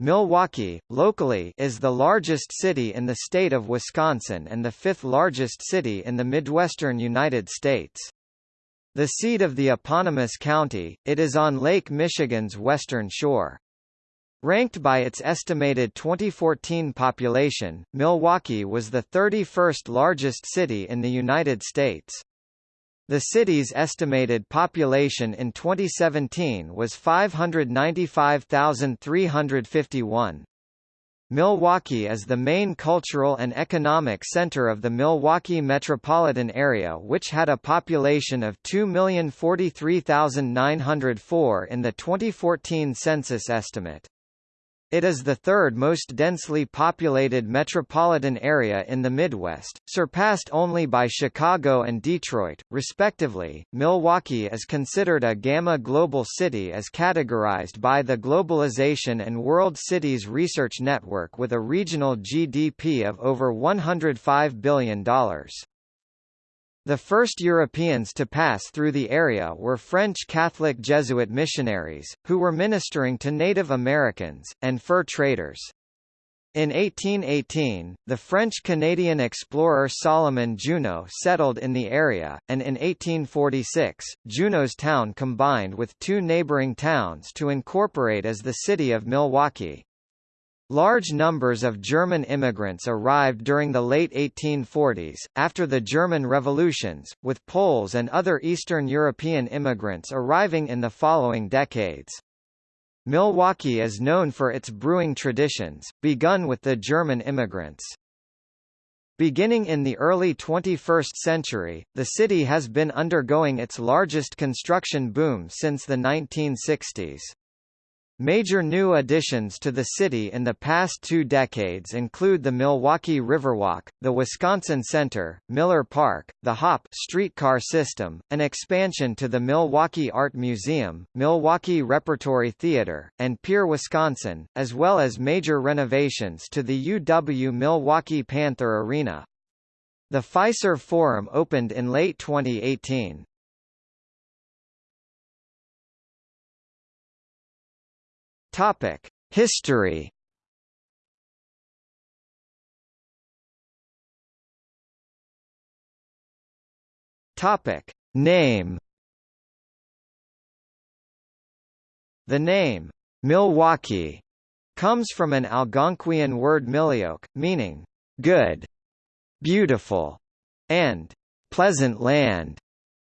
Milwaukee, locally, is the largest city in the state of Wisconsin and the fifth largest city in the Midwestern United States. The seat of the eponymous county, it is on Lake Michigan's western shore. Ranked by its estimated 2014 population, Milwaukee was the 31st largest city in the United States. The city's estimated population in 2017 was 595,351. Milwaukee is the main cultural and economic center of the Milwaukee metropolitan area which had a population of 2,043,904 in the 2014 census estimate. It is the third most densely populated metropolitan area in the Midwest, surpassed only by Chicago and Detroit, respectively. Milwaukee is considered a Gamma Global City as categorized by the Globalization and World Cities Research Network with a regional GDP of over $105 billion. The first Europeans to pass through the area were French Catholic Jesuit missionaries, who were ministering to Native Americans, and fur traders. In 1818, the French-Canadian explorer Solomon Juneau settled in the area, and in 1846, Juneau's town combined with two neighboring towns to incorporate as the city of Milwaukee. Large numbers of German immigrants arrived during the late 1840s, after the German revolutions, with Poles and other Eastern European immigrants arriving in the following decades. Milwaukee is known for its brewing traditions, begun with the German immigrants. Beginning in the early 21st century, the city has been undergoing its largest construction boom since the 1960s. Major new additions to the city in the past two decades include the Milwaukee Riverwalk, the Wisconsin Center, Miller Park, the HOP streetcar system, an expansion to the Milwaukee Art Museum, Milwaukee Repertory Theater, and Pier Wisconsin, as well as major renovations to the UW Milwaukee Panther Arena. The Fiserv Forum opened in late 2018. Topic: History. Topic: Name. The name Milwaukee comes from an Algonquian word milioque, meaning good, beautiful, and pleasant land.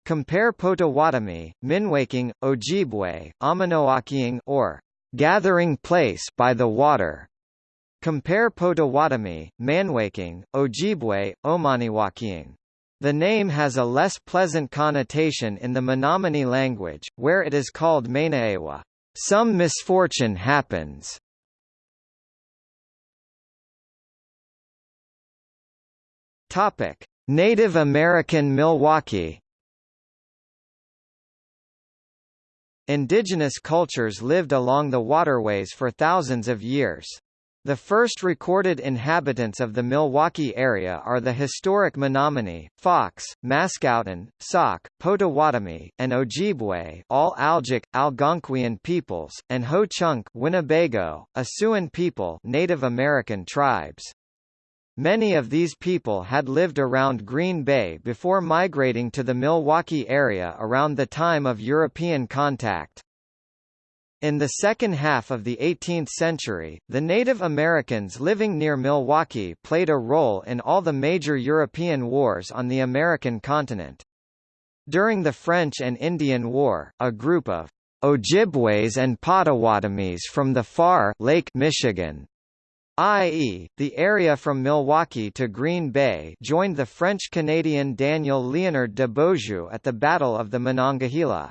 Compare Potawatomi, Minwaking, Ojibwe, Amenoakiing or gathering place by the water. Compare Potawatomi, Manwaking, Ojibwe, Omaniwakiing. The name has a less pleasant connotation in the Menominee language, where it is called Mainaewa. Some misfortune happens. Topic: Native American Milwaukee Indigenous cultures lived along the waterways for thousands of years. The first recorded inhabitants of the Milwaukee area are the historic Menominee, Fox, Mascoutin, Sauk, Potawatomi, and Ojibwe all Algic, Algonquian peoples, and Ho-Chunk Winnebago, Siouan people Native American tribes. Many of these people had lived around Green Bay before migrating to the Milwaukee area around the time of European contact. In the second half of the 18th century, the Native Americans living near Milwaukee played a role in all the major European wars on the American continent. During the French and Indian War, a group of Ojibways and Potawatomis from the far Lake Michigan i.e., the area from Milwaukee to Green Bay joined the French-Canadian Daniel Liénard de Beaujeu at the Battle of the Monongahela.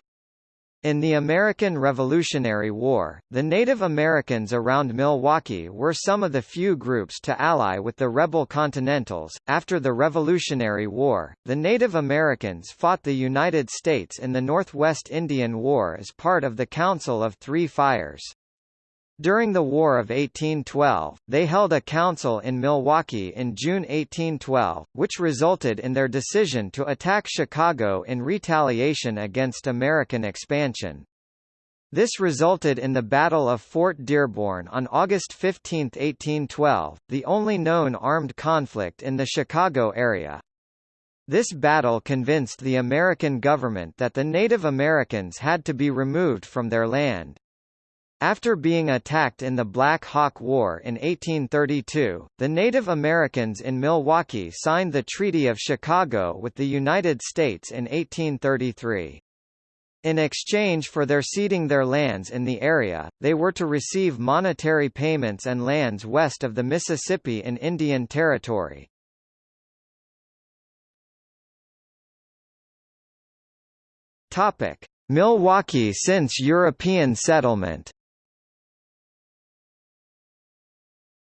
In the American Revolutionary War, the Native Americans around Milwaukee were some of the few groups to ally with the rebel Continentals. After the Revolutionary War, the Native Americans fought the United States in the Northwest Indian War as part of the Council of Three Fires. During the War of 1812, they held a council in Milwaukee in June 1812, which resulted in their decision to attack Chicago in retaliation against American expansion. This resulted in the Battle of Fort Dearborn on August 15, 1812, the only known armed conflict in the Chicago area. This battle convinced the American government that the Native Americans had to be removed from their land. After being attacked in the Black Hawk War in 1832, the Native Americans in Milwaukee signed the Treaty of Chicago with the United States in 1833. In exchange for their ceding their lands in the area, they were to receive monetary payments and lands west of the Mississippi in Indian Territory. Milwaukee since European settlement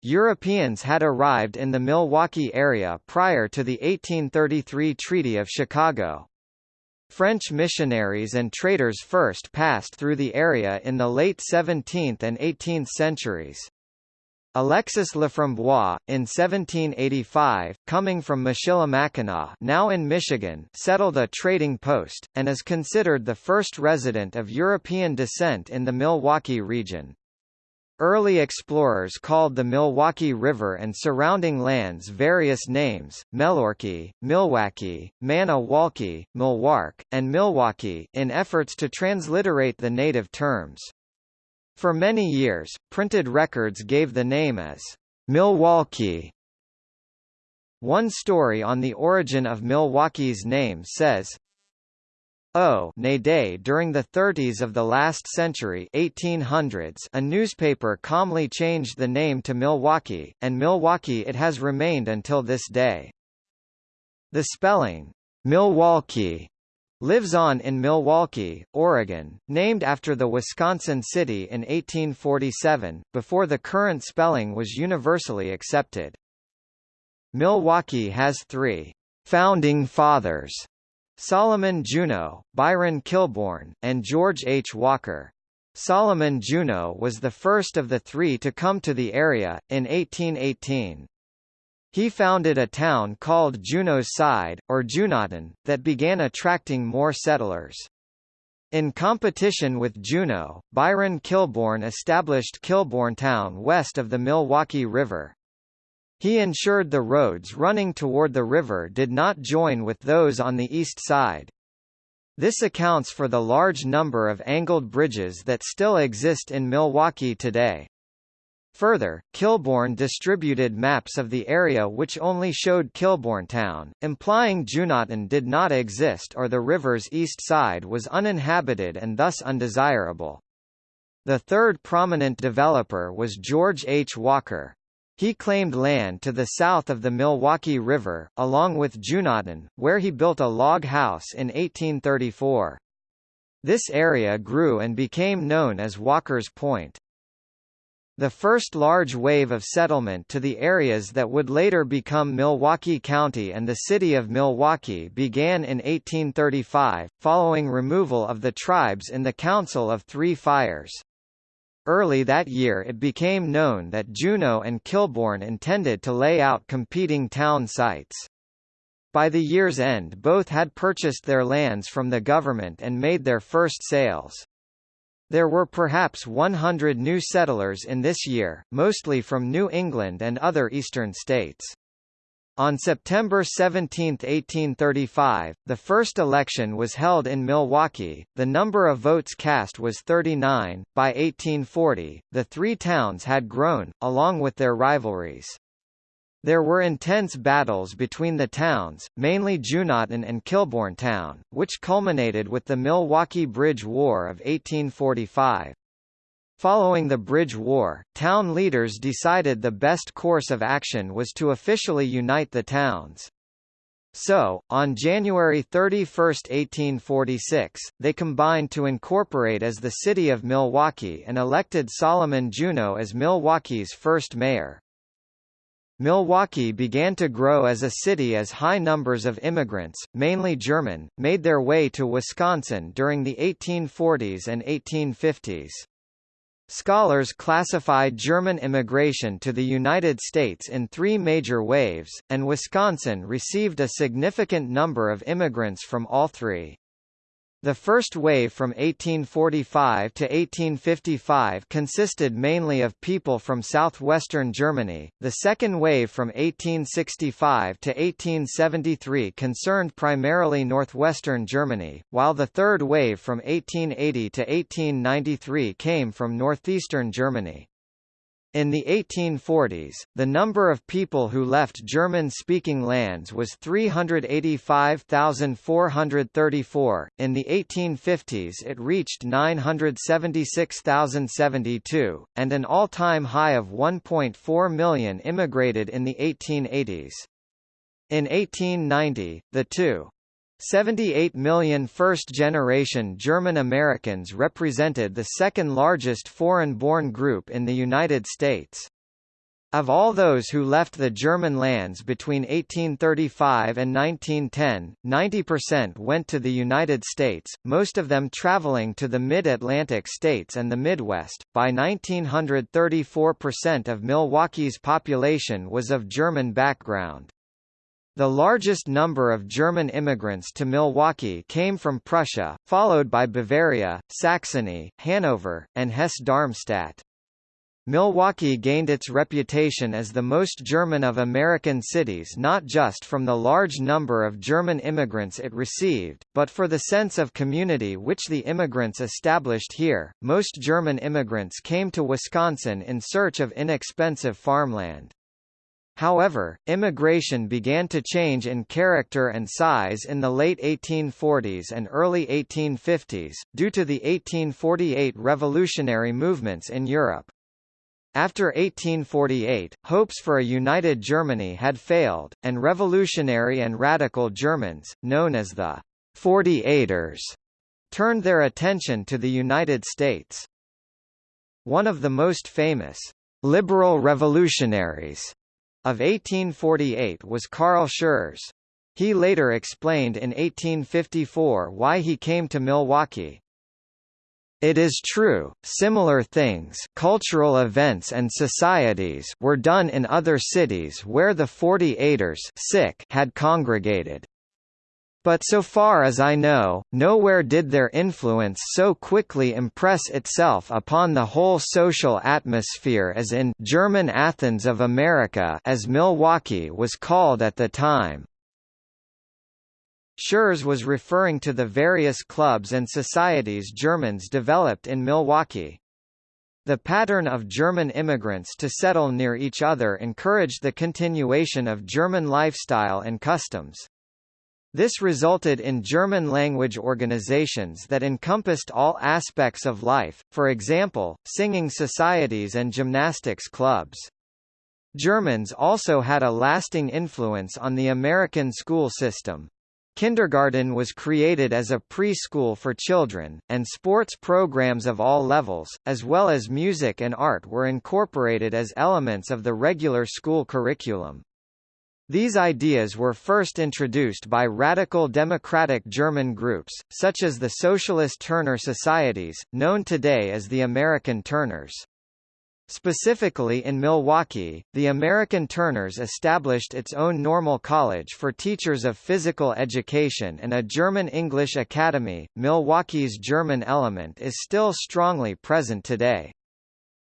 Europeans had arrived in the Milwaukee area prior to the 1833 Treaty of Chicago. French missionaries and traders first passed through the area in the late 17th and 18th centuries. Alexis Laframboise, in 1785, coming from Michilimackinac now in Michigan settled a trading post, and is considered the first resident of European descent in the Milwaukee region. Early explorers called the Milwaukee River and surrounding lands various names, Melorkey, Milwaukee, Manawalkie, Milwark, and Milwaukee, in efforts to transliterate the native terms. For many years, printed records gave the name as Milwaukee. One story on the origin of Milwaukee's name says, O Nade during the 30s of the last century 1800s a newspaper calmly changed the name to Milwaukee, and Milwaukee it has remained until this day. The spelling, Milwaukie, lives on in Milwaukie, Oregon, named after the Wisconsin city in 1847, before the current spelling was universally accepted. Milwaukee has three founding fathers Solomon Juneau, Byron Kilbourn, and George H. Walker. Solomon Juneau was the first of the three to come to the area, in 1818. He founded a town called Juneau's Side, or Juneautown, that began attracting more settlers. In competition with Juneau, Byron Kilbourn established Kilbourntown west of the Milwaukee River. He ensured the roads running toward the river did not join with those on the east side. This accounts for the large number of angled bridges that still exist in Milwaukee today. Further, Kilbourn distributed maps of the area which only showed Kilbourntown, implying Juneautown did not exist or the river's east side was uninhabited and thus undesirable. The third prominent developer was George H. Walker. He claimed land to the south of the Milwaukee River, along with Juneautown, where he built a log house in 1834. This area grew and became known as Walker's Point. The first large wave of settlement to the areas that would later become Milwaukee County and the city of Milwaukee began in 1835, following removal of the tribes in the Council of Three Fires. Early that year it became known that Juneau and Kilbourn intended to lay out competing town sites. By the year's end both had purchased their lands from the government and made their first sales. There were perhaps 100 new settlers in this year, mostly from New England and other eastern states. On September 17, 1835, the first election was held in Milwaukee. The number of votes cast was 39. By 1840, the three towns had grown, along with their rivalries. There were intense battles between the towns, mainly Juneautown and Kilbourntown, which culminated with the Milwaukee Bridge War of 1845. Following the Bridge War, town leaders decided the best course of action was to officially unite the towns. So, on January 31, 1846, they combined to incorporate as the city of Milwaukee and elected Solomon Juneau as Milwaukee's first mayor. Milwaukee began to grow as a city as high numbers of immigrants, mainly German, made their way to Wisconsin during the 1840s and 1850s. Scholars classified German immigration to the United States in three major waves, and Wisconsin received a significant number of immigrants from all three. The first wave from 1845 to 1855 consisted mainly of people from southwestern Germany, the second wave from 1865 to 1873 concerned primarily northwestern Germany, while the third wave from 1880 to 1893 came from northeastern Germany. In the 1840s, the number of people who left German-speaking lands was 385,434, in the 1850s it reached 976,072, and an all-time high of 1.4 million immigrated in the 1880s. In 1890, the two 78 million first-generation German Americans represented the second largest foreign-born group in the United States. Of all those who left the German lands between 1835 and 1910, 90% went to the United States, most of them traveling to the mid-Atlantic states and the Midwest. By 1900 34% of Milwaukee's population was of German background. The largest number of German immigrants to Milwaukee came from Prussia, followed by Bavaria, Saxony, Hanover, and Hesse-Darmstadt. Milwaukee gained its reputation as the most German of American cities not just from the large number of German immigrants it received, but for the sense of community which the immigrants established here. Most German immigrants came to Wisconsin in search of inexpensive farmland. However, immigration began to change in character and size in the late 1840s and early 1850s, due to the 1848 revolutionary movements in Europe. After 1848, hopes for a united Germany had failed, and revolutionary and radical Germans, known as the 48ers, turned their attention to the United States. One of the most famous liberal revolutionaries of 1848 was Carl Schurz. He later explained in 1854 why he came to Milwaukee. It is true, similar things cultural events and societies were done in other cities where the Forty-Eighters had congregated. But so far as I know, nowhere did their influence so quickly impress itself upon the whole social atmosphere as in German Athens of America as Milwaukee was called at the time. Schurz was referring to the various clubs and societies Germans developed in Milwaukee. The pattern of German immigrants to settle near each other encouraged the continuation of German lifestyle and customs. This resulted in German-language organizations that encompassed all aspects of life, for example, singing societies and gymnastics clubs. Germans also had a lasting influence on the American school system. Kindergarten was created as a preschool for children, and sports programs of all levels, as well as music and art were incorporated as elements of the regular school curriculum. These ideas were first introduced by radical democratic German groups, such as the Socialist Turner Societies, known today as the American Turners. Specifically in Milwaukee, the American Turners established its own normal college for teachers of physical education and a German English academy. Milwaukee's German element is still strongly present today.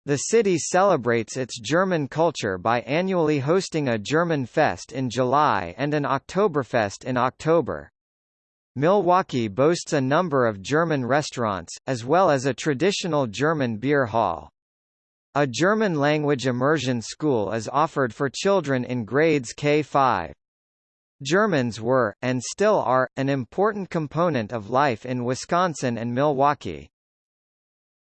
The city celebrates its German culture by annually hosting a German Fest in July and an Oktoberfest in October. Milwaukee boasts a number of German restaurants, as well as a traditional German beer hall. A German-language immersion school is offered for children in grades K-5. Germans were, and still are, an important component of life in Wisconsin and Milwaukee.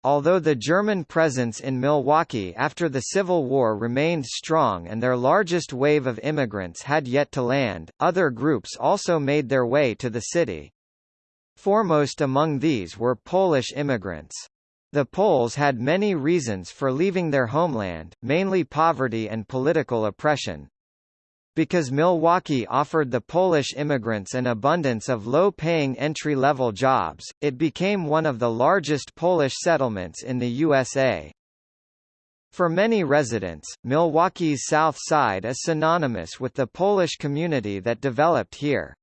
Although the German presence in Milwaukee after the Civil War remained strong and their largest wave of immigrants had yet to land, other groups also made their way to the city. Foremost among these were Polish immigrants. The Poles had many reasons for leaving their homeland, mainly poverty and political oppression. Because Milwaukee offered the Polish immigrants an abundance of low-paying entry-level jobs, it became one of the largest Polish settlements in the USA. For many residents, Milwaukee's South Side is synonymous with the Polish community that developed here.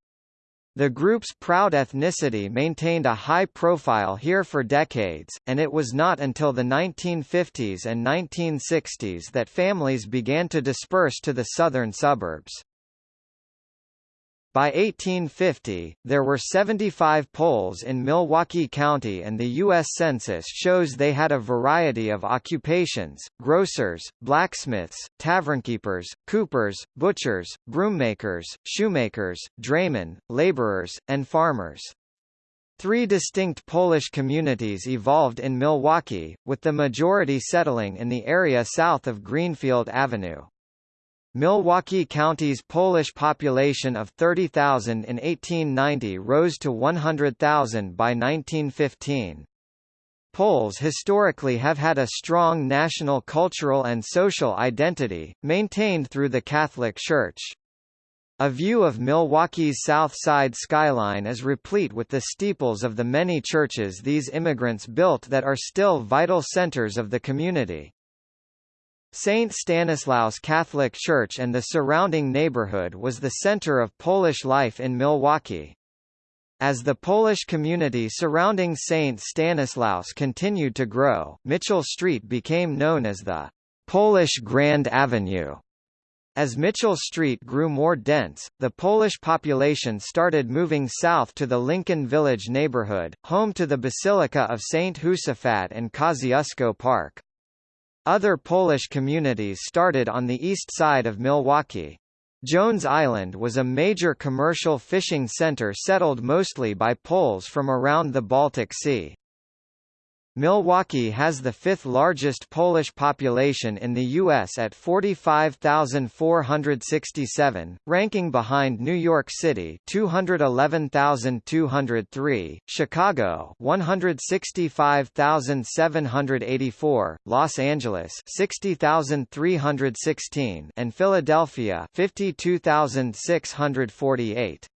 The group's proud ethnicity maintained a high profile here for decades, and it was not until the 1950s and 1960s that families began to disperse to the southern suburbs. By 1850, there were 75 Poles in Milwaukee County and the U.S. Census shows they had a variety of occupations, grocers, blacksmiths, tavernkeepers, coopers, butchers, broommakers, shoemakers, draymen, laborers, and farmers. Three distinct Polish communities evolved in Milwaukee, with the majority settling in the area south of Greenfield Avenue. Milwaukee County's Polish population of 30,000 in 1890 rose to 100,000 by 1915. Poles historically have had a strong national cultural and social identity, maintained through the Catholic Church. A view of Milwaukee's south side skyline is replete with the steeples of the many churches these immigrants built that are still vital centers of the community. St. Stanislaus Catholic Church and the surrounding neighborhood was the center of Polish life in Milwaukee. As the Polish community surrounding St. Stanislaus continued to grow, Mitchell Street became known as the Polish Grand Avenue. As Mitchell Street grew more dense, the Polish population started moving south to the Lincoln Village neighborhood, home to the Basilica of St. Josaphat and Kosciuszko Park. Other Polish communities started on the east side of Milwaukee. Jones Island was a major commercial fishing center settled mostly by Poles from around the Baltic Sea. Milwaukee has the fifth largest Polish population in the U.S. at 45,467, ranking behind New York City 211,203, Chicago 165,784, Los Angeles 60,316 and Philadelphia 52,648.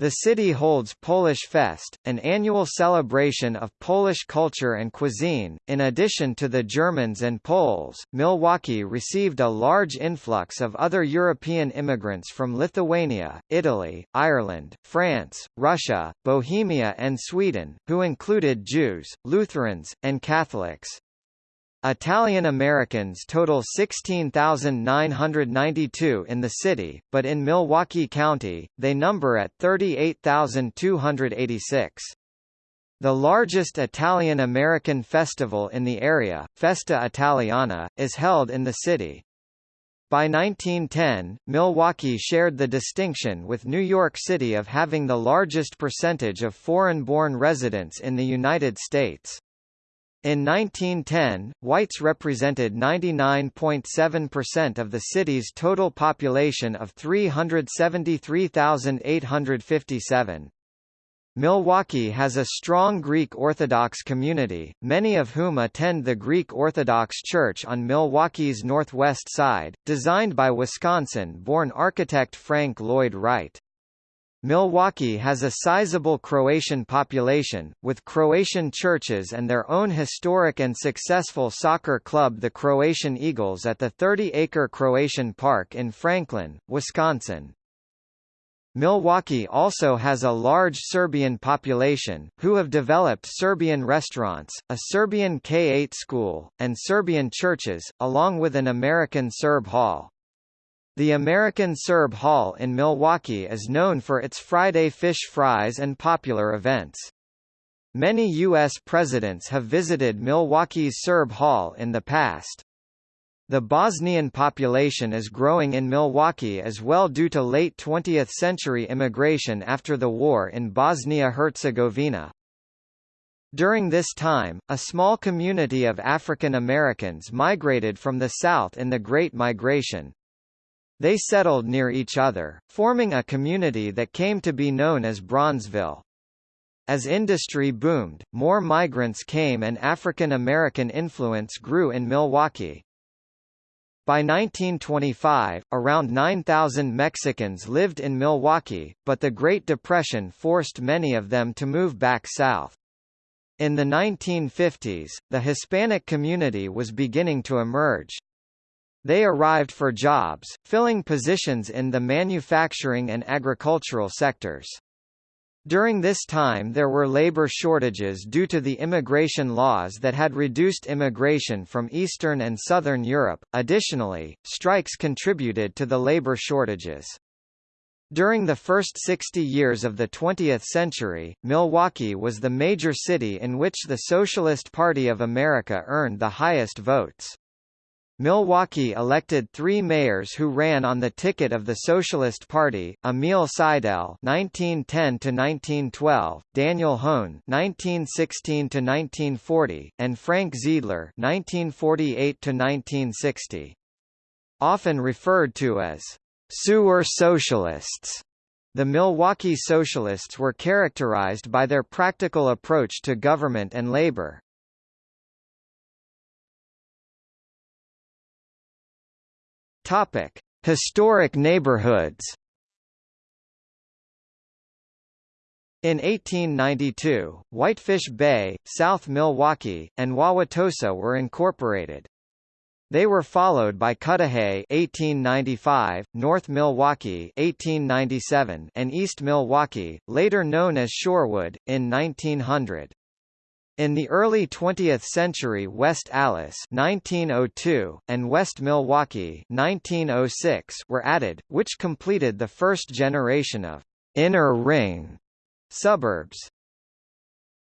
The city holds Polish Fest, an annual celebration of Polish culture and cuisine. In addition to the Germans and Poles, Milwaukee received a large influx of other European immigrants from Lithuania, Italy, Ireland, France, Russia, Bohemia, and Sweden, who included Jews, Lutherans, and Catholics. Italian Americans total 16,992 in the city, but in Milwaukee County, they number at 38,286. The largest Italian-American festival in the area, Festa Italiana, is held in the city. By 1910, Milwaukee shared the distinction with New York City of having the largest percentage of foreign-born residents in the United States. In 1910, whites represented 99.7% of the city's total population of 373,857. Milwaukee has a strong Greek Orthodox community, many of whom attend the Greek Orthodox Church on Milwaukee's northwest side, designed by Wisconsin-born architect Frank Lloyd Wright. Milwaukee has a sizable Croatian population, with Croatian churches and their own historic and successful soccer club the Croatian Eagles at the 30-acre Croatian Park in Franklin, Wisconsin. Milwaukee also has a large Serbian population, who have developed Serbian restaurants, a Serbian K-8 school, and Serbian churches, along with an American Serb hall. The American Serb Hall in Milwaukee is known for its Friday fish fries and popular events. Many U.S. presidents have visited Milwaukee's Serb Hall in the past. The Bosnian population is growing in Milwaukee as well due to late 20th century immigration after the war in Bosnia-Herzegovina. During this time, a small community of African Americans migrated from the South in the Great Migration, they settled near each other, forming a community that came to be known as Bronzeville. As industry boomed, more migrants came and African American influence grew in Milwaukee. By 1925, around 9,000 Mexicans lived in Milwaukee, but the Great Depression forced many of them to move back south. In the 1950s, the Hispanic community was beginning to emerge. They arrived for jobs, filling positions in the manufacturing and agricultural sectors. During this time there were labor shortages due to the immigration laws that had reduced immigration from Eastern and Southern Europe. Additionally, strikes contributed to the labor shortages. During the first 60 years of the 20th century, Milwaukee was the major city in which the Socialist Party of America earned the highest votes. Milwaukee elected three mayors who ran on the ticket of the Socialist Party, Emil Seidel (1910–1912), Daniel Hoan (1916–1940), and Frank Zeidler (1948–1960). Often referred to as sewer socialists. The Milwaukee Socialists were characterized by their practical approach to government and labor. Topic: Historic neighborhoods. In 1892, Whitefish Bay, South Milwaukee, and Wauwatosa were incorporated. They were followed by Cudahy 1895, North Milwaukee 1897, and East Milwaukee, later known as Shorewood, in 1900. In the early 20th century West Allis 1902, and West Milwaukee 1906 were added, which completed the first generation of «inner ring» suburbs.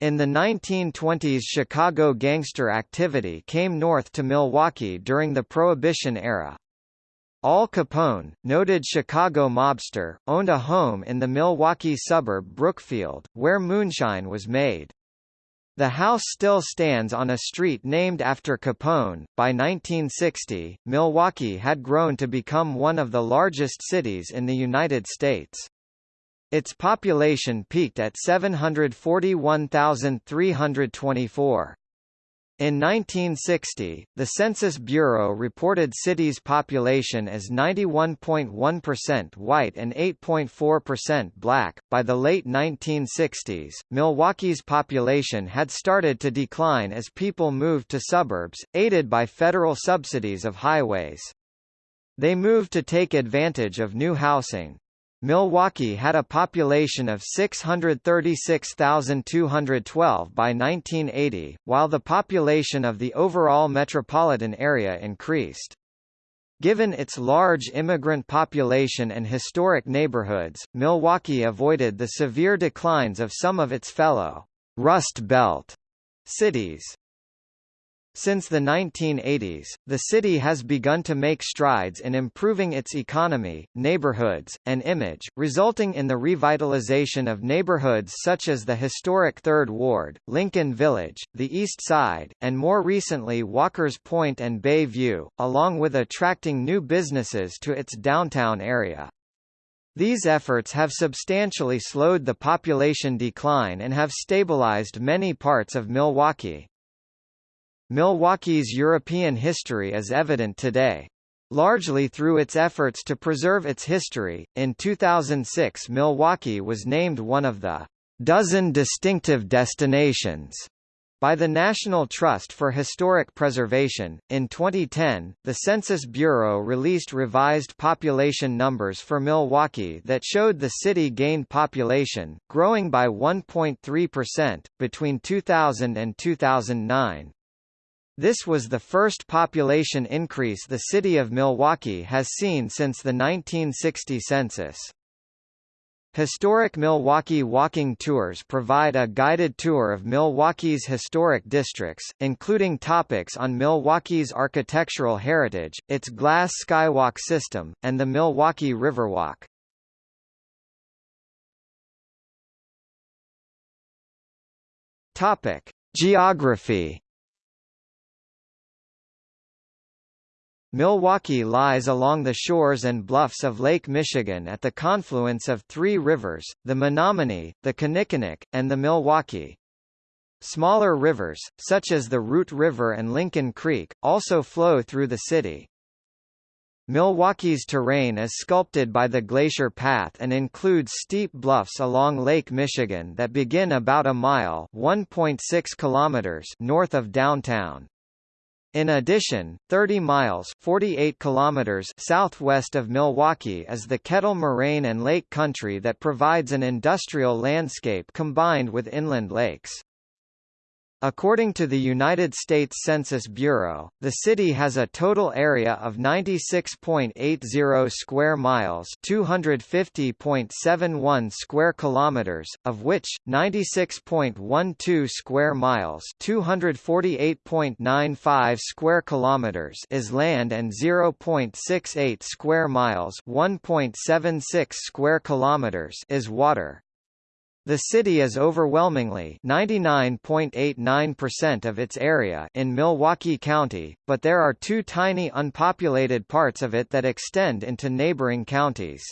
In the 1920s Chicago gangster activity came north to Milwaukee during the Prohibition era. Al Capone, noted Chicago mobster, owned a home in the Milwaukee suburb Brookfield, where moonshine was made. The house still stands on a street named after Capone. By 1960, Milwaukee had grown to become one of the largest cities in the United States. Its population peaked at 741,324. In 1960, the Census Bureau reported city's population as 91.1% white and 8.4% black. By the late 1960s, Milwaukee's population had started to decline as people moved to suburbs, aided by federal subsidies of highways. They moved to take advantage of new housing. Milwaukee had a population of 636,212 by 1980, while the population of the overall metropolitan area increased. Given its large immigrant population and historic neighborhoods, Milwaukee avoided the severe declines of some of its fellow Rust Belt cities. Since the 1980s, the city has begun to make strides in improving its economy, neighborhoods, and image, resulting in the revitalization of neighborhoods such as the historic Third Ward, Lincoln Village, the East Side, and more recently Walker's Point and Bay View, along with attracting new businesses to its downtown area. These efforts have substantially slowed the population decline and have stabilized many parts of Milwaukee. Milwaukee's European history is evident today. Largely through its efforts to preserve its history, in 2006 Milwaukee was named one of the dozen distinctive destinations by the National Trust for Historic Preservation. In 2010, the Census Bureau released revised population numbers for Milwaukee that showed the city gained population, growing by 1.3%, between 2000 and 2009. This was the first population increase the city of Milwaukee has seen since the 1960 census. Historic Milwaukee walking tours provide a guided tour of Milwaukee's historic districts, including topics on Milwaukee's architectural heritage, its glass skywalk system, and the Milwaukee Riverwalk. Topic: Geography Milwaukee lies along the shores and bluffs of Lake Michigan at the confluence of three rivers, the Menomonee, the Kinnickinnic, and the Milwaukee. Smaller rivers, such as the Root River and Lincoln Creek, also flow through the city. Milwaukee's terrain is sculpted by the Glacier Path and includes steep bluffs along Lake Michigan that begin about a mile (1.6 kilometers) north of downtown. In addition, 30 miles 48 kilometers southwest of Milwaukee is the Kettle Moraine and Lake Country that provides an industrial landscape combined with inland lakes. According to the United States Census Bureau, the city has a total area of 96.80 square miles, 250.71 square kilometers, of which 96.12 square miles, 248.95 square kilometers is land and 0.68 square miles, 1.76 square kilometers is water. The city is overwhelmingly 99.89% of its area in Milwaukee County, but there are two tiny unpopulated parts of it that extend into neighboring counties.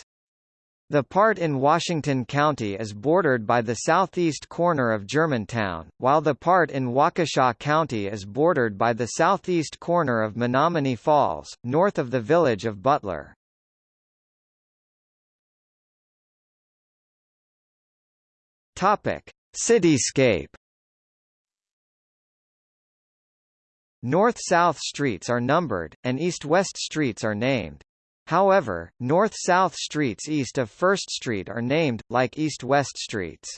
The part in Washington County is bordered by the southeast corner of Germantown, while the part in Waukesha County is bordered by the southeast corner of Menomonee Falls, north of the village of Butler. Topic: Cityscape. North-south streets are numbered, and east-west streets are named. However, north-south streets east of First Street are named, like east-west streets.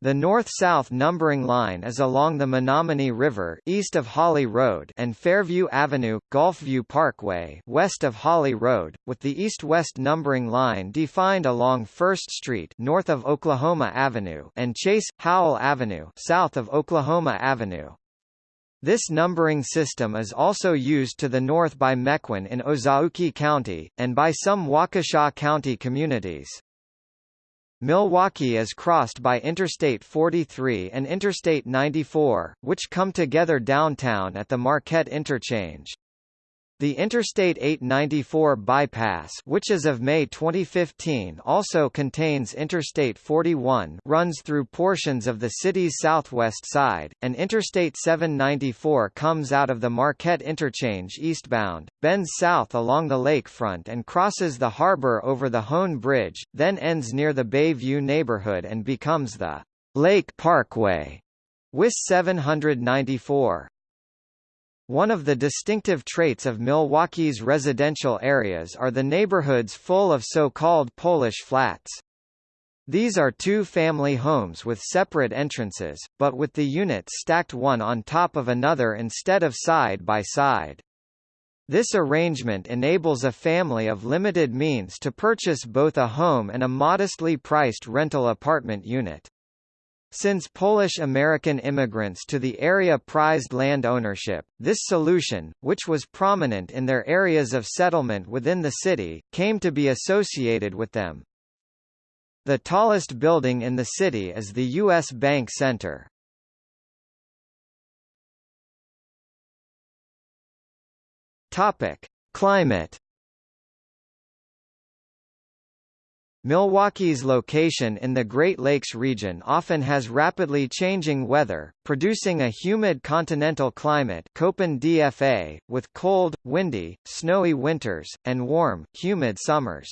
The north-south numbering line is along the Menomonee River east of Hawley Road and Fairview Avenue, Golfview Parkway west of Hawley Road, with the east-west numbering line defined along First Street north of Oklahoma Avenue and Chase, Howell Avenue south of Oklahoma Avenue. This numbering system is also used to the north by Mequon in Ozaukee County, and by some Waukesha County communities. Milwaukee is crossed by Interstate 43 and Interstate 94, which come together downtown at the Marquette Interchange. The Interstate 894 bypass which is of May 2015 also contains Interstate 41 runs through portions of the city's southwest side, and Interstate 794 comes out of the Marquette Interchange eastbound, bends south along the lakefront and crosses the harbor over the Hoan Bridge, then ends near the Bayview neighborhood and becomes the Lake Parkway. WIS 794. One of the distinctive traits of Milwaukee's residential areas are the neighborhoods full of so-called Polish flats. These are two-family homes with separate entrances, but with the units stacked one on top of another instead of side by side. This arrangement enables a family of limited means to purchase both a home and a modestly priced rental apartment unit. Since Polish-American immigrants to the area prized land ownership, this solution, which was prominent in their areas of settlement within the city, came to be associated with them. The tallest building in the city is the U.S. Bank Center. Climate Milwaukee's location in the Great Lakes region often has rapidly changing weather, producing a humid continental climate Köppen DFA, with cold, windy, snowy winters, and warm, humid summers.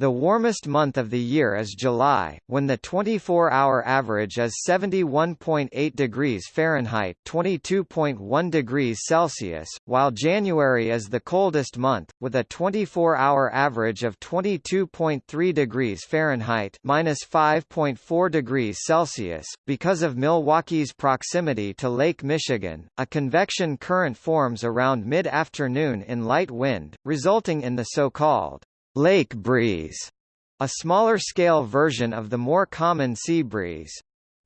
The warmest month of the year is July, when the 24-hour average is 71.8 degrees Fahrenheit (22.1 degrees Celsius), while January is the coldest month, with a 24-hour average of 22.3 degrees Fahrenheit (-5.4 degrees Celsius). Because of Milwaukee's proximity to Lake Michigan, a convection current forms around mid-afternoon in light wind, resulting in the so-called Lake breeze, a smaller-scale version of the more common sea breeze.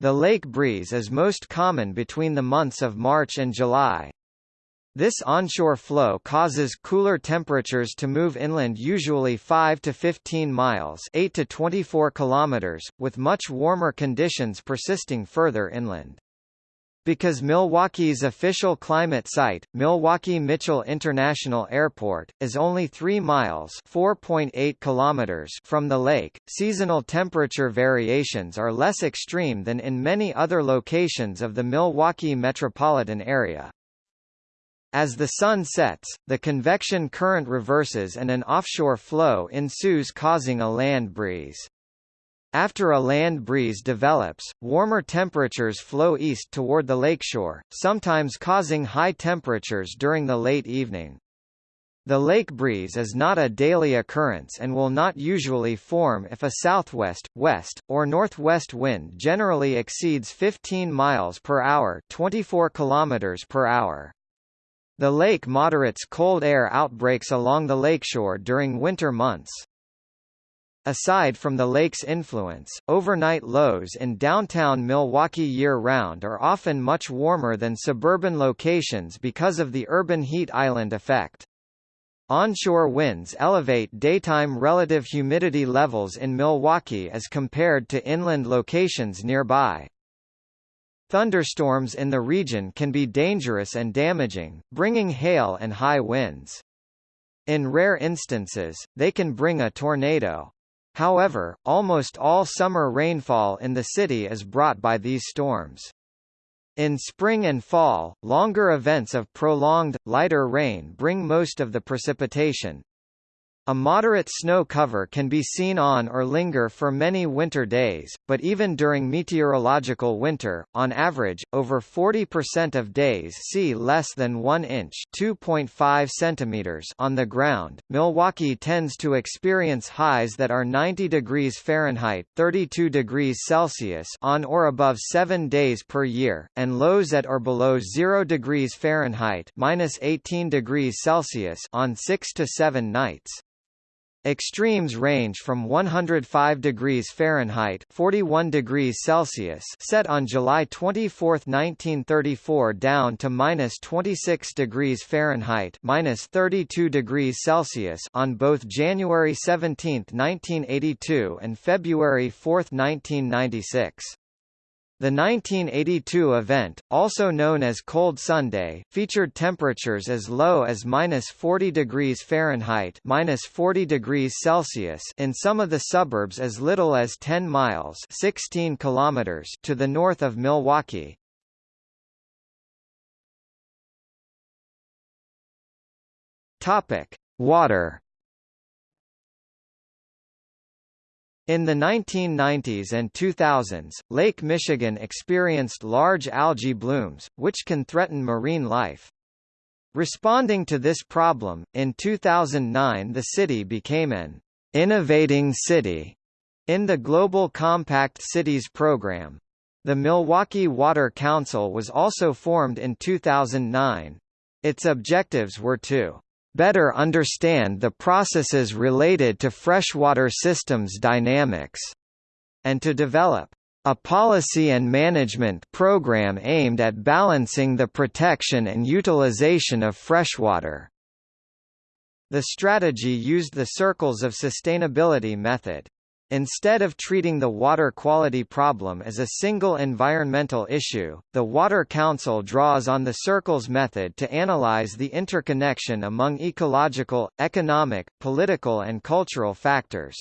The lake breeze is most common between the months of March and July. This onshore flow causes cooler temperatures to move inland usually 5 to 15 miles 8 to 24 kilometers, with much warmer conditions persisting further inland. Because Milwaukee's official climate site, Milwaukee Mitchell International Airport, is only 3 miles (4.8 kilometers) from the lake, seasonal temperature variations are less extreme than in many other locations of the Milwaukee metropolitan area. As the sun sets, the convection current reverses and an offshore flow ensues causing a land breeze. After a land breeze develops, warmer temperatures flow east toward the lakeshore, sometimes causing high temperatures during the late evening. The lake breeze is not a daily occurrence and will not usually form if a southwest, west, or northwest wind generally exceeds 15 miles per hour, 24 kilometers per hour. The lake moderates cold air outbreaks along the lakeshore during winter months. Aside from the lake's influence, overnight lows in downtown Milwaukee year-round are often much warmer than suburban locations because of the urban heat island effect. Onshore winds elevate daytime relative humidity levels in Milwaukee as compared to inland locations nearby. Thunderstorms in the region can be dangerous and damaging, bringing hail and high winds. In rare instances, they can bring a tornado. However, almost all summer rainfall in the city is brought by these storms. In spring and fall, longer events of prolonged, lighter rain bring most of the precipitation, a moderate snow cover can be seen on or linger for many winter days, but even during meteorological winter, on average, over 40% of days see less than 1 inch (2.5 centimeters) on the ground. Milwaukee tends to experience highs that are 90 degrees Fahrenheit (32 degrees Celsius) on or above 7 days per year, and lows at or below 0 degrees Fahrenheit (-18 degrees Celsius) on 6 to 7 nights. Extremes range from 105 degrees Fahrenheit 41 degrees Celsius set on July 24, 1934 down to minus 26 degrees Fahrenheit minus 32 degrees Celsius on both January 17, 1982 and February 4, 1996. The 1982 event, also known as Cold Sunday, featured temperatures as low as minus 40 degrees Fahrenheit minus 40 degrees Celsius in some of the suburbs as little as 10 miles 16 kilometers to the north of Milwaukee. Water In the 1990s and 2000s, Lake Michigan experienced large algae blooms, which can threaten marine life. Responding to this problem, in 2009 the city became an innovating city in the Global Compact Cities program. The Milwaukee Water Council was also formed in 2009. Its objectives were to better understand the processes related to freshwater systems dynamics, and to develop a policy and management program aimed at balancing the protection and utilization of freshwater. The strategy used the Circles of Sustainability method. Instead of treating the water quality problem as a single environmental issue, the Water Council draws on the Circles method to analyze the interconnection among ecological, economic, political and cultural factors.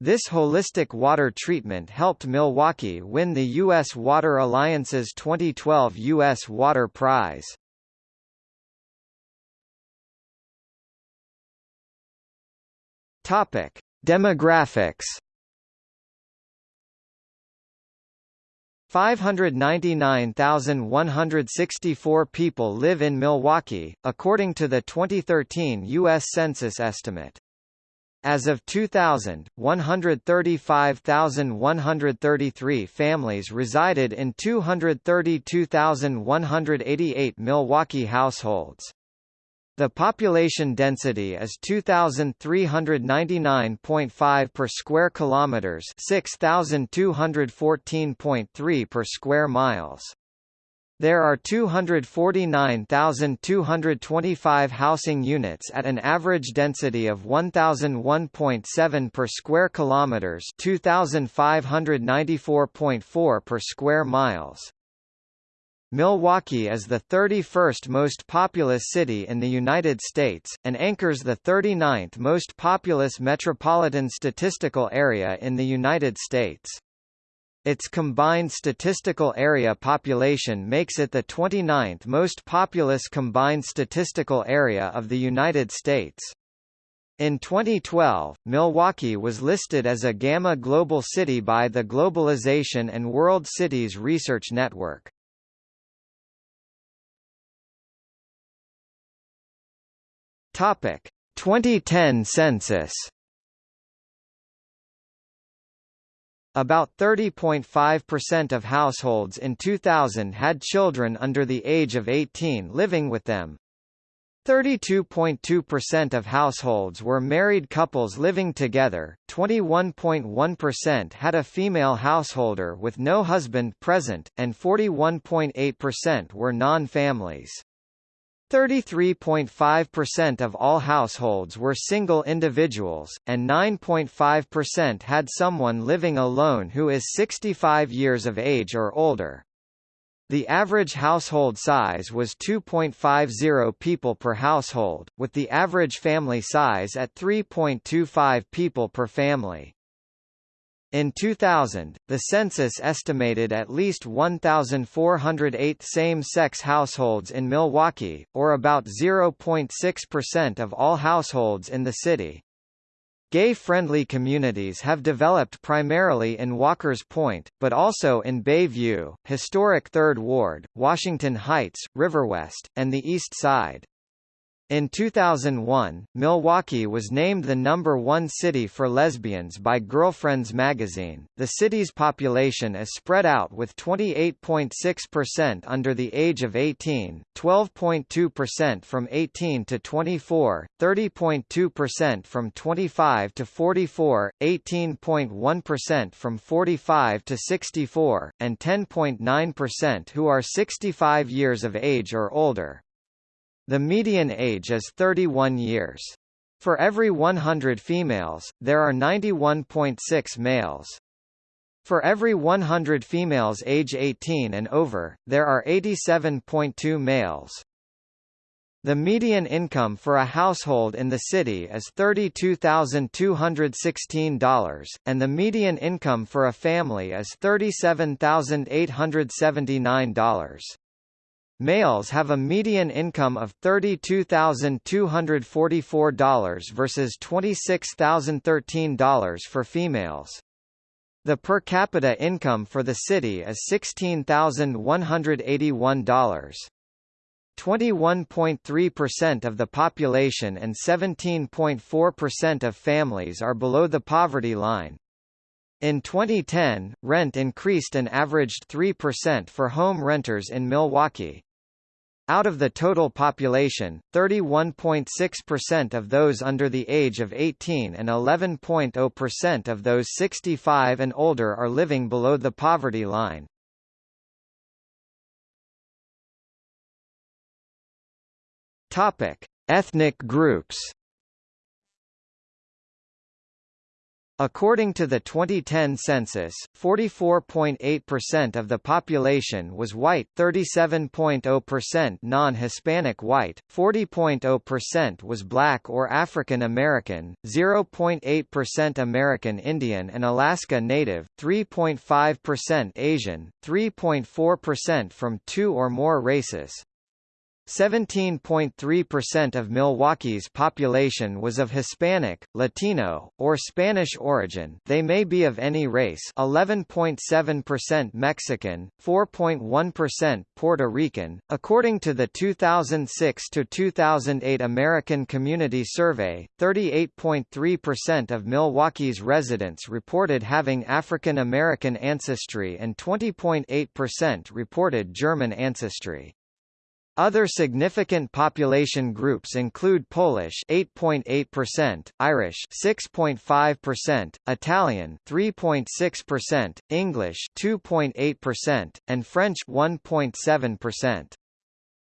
This holistic water treatment helped Milwaukee win the U.S. Water Alliance's 2012 U.S. Water Prize. Topic. Demographics 599,164 people live in Milwaukee, according to the 2013 U.S. Census estimate. As of 2000, 135,133 families resided in 232,188 Milwaukee households. The population density is 2399.5 per square kilometers, 6214.3 per square miles. There are 249,225 housing units at an average density of 1001.7 per square kilometers, 2594.4 per square miles. Milwaukee is the 31st most populous city in the United States, and anchors the 39th most populous metropolitan statistical area in the United States. Its combined statistical area population makes it the 29th most populous combined statistical area of the United States. In 2012, Milwaukee was listed as a Gamma Global City by the Globalization and World Cities Research Network. Topic: 2010 census. About 30.5% of households in 2000 had children under the age of 18 living with them, 32.2% of households were married couples living together, 21.1% had a female householder with no husband present, and 41.8% were non-families. 33.5% of all households were single individuals, and 9.5% had someone living alone who is 65 years of age or older. The average household size was 2.50 people per household, with the average family size at 3.25 people per family. In 2000, the census estimated at least 1,408 same-sex households in Milwaukee, or about 0.6% of all households in the city. Gay-friendly communities have developed primarily in Walkers Point, but also in Bayview, historic Third Ward, Washington Heights, Riverwest, and the East Side. In 2001, Milwaukee was named the number one city for lesbians by Girlfriends magazine. The city's population is spread out with 28.6% under the age of 18, 12.2% from 18 to 24, 30.2% from 25 to 44, 18.1% from 45 to 64, and 10.9% who are 65 years of age or older. The median age is 31 years. For every 100 females, there are 91.6 males. For every 100 females age 18 and over, there are 87.2 males. The median income for a household in the city is $32,216, and the median income for a family is $37,879. Males have a median income of $32,244 versus $26,013 for females. The per capita income for the city is $16,181. 21.3% of the population and 17.4% of families are below the poverty line. In 2010, rent increased and averaged 3% for home renters in Milwaukee. Out of the total population, 31.6% of those under the age of 18 and 11.0% of those 65 and older are living below the poverty line. Topic: Ethnic groups. According to the 2010 census, 44.8% of the population was white 37.0% non-Hispanic white, 40.0% was black or African American, 0.8% American Indian and Alaska Native, 3.5% Asian, 3.4% from two or more races, 17.3% of Milwaukee's population was of Hispanic, Latino, or Spanish origin they may be of any race 11.7% Mexican, 4.1% Puerto Rican. According to the 2006-2008 American Community Survey, 38.3% of Milwaukee's residents reported having African American ancestry and 20.8% reported German ancestry. Other significant population groups include Polish 8.8%, Irish 6.5%, Italian 3.6%, English 2.8%, and French 1.7%.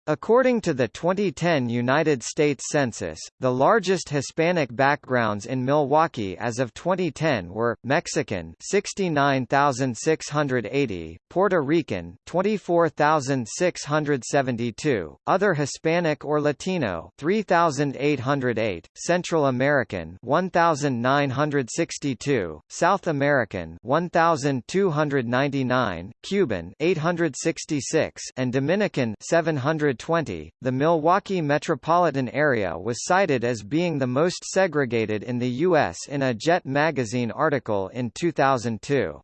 According to the 2010 United States Census, the largest Hispanic backgrounds in Milwaukee as of 2010 were Mexican 69,680, Puerto Rican 24,672, other Hispanic or Latino 3,808, Central American 1,962, South American 1,299, Cuban 866, and Dominican 700 1920, the Milwaukee metropolitan area was cited as being the most segregated in the U.S. in a JET magazine article in 2002.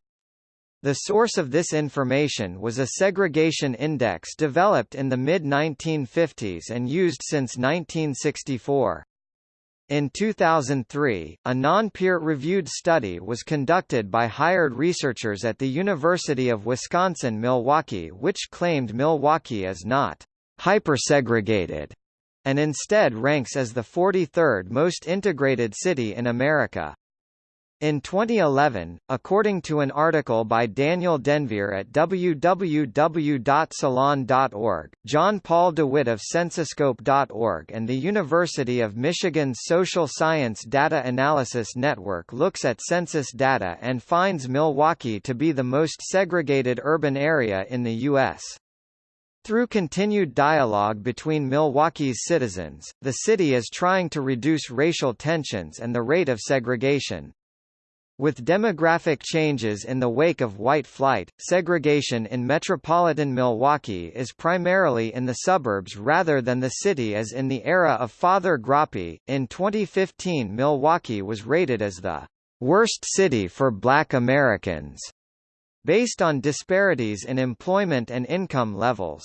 The source of this information was a segregation index developed in the mid-1950s and used since 1964. In 2003, a non-peer-reviewed study was conducted by hired researchers at the University of Wisconsin-Milwaukee which claimed Milwaukee is not hypersegregated and instead ranks as the 43rd most integrated city in America. In 2011, according to an article by Daniel Denvir at www.salon.org, John Paul DeWitt of CensusScope.org and the University of Michigan's Social Science Data Analysis Network looks at census data and finds Milwaukee to be the most segregated urban area in the U.S. Through continued dialogue between Milwaukee's citizens, the city is trying to reduce racial tensions and the rate of segregation. With demographic changes in the wake of white flight, segregation in metropolitan Milwaukee is primarily in the suburbs rather than the city as in the era of Father Groppi. In 2015 Milwaukee was rated as the worst city for black Americans, based on disparities in employment and income levels.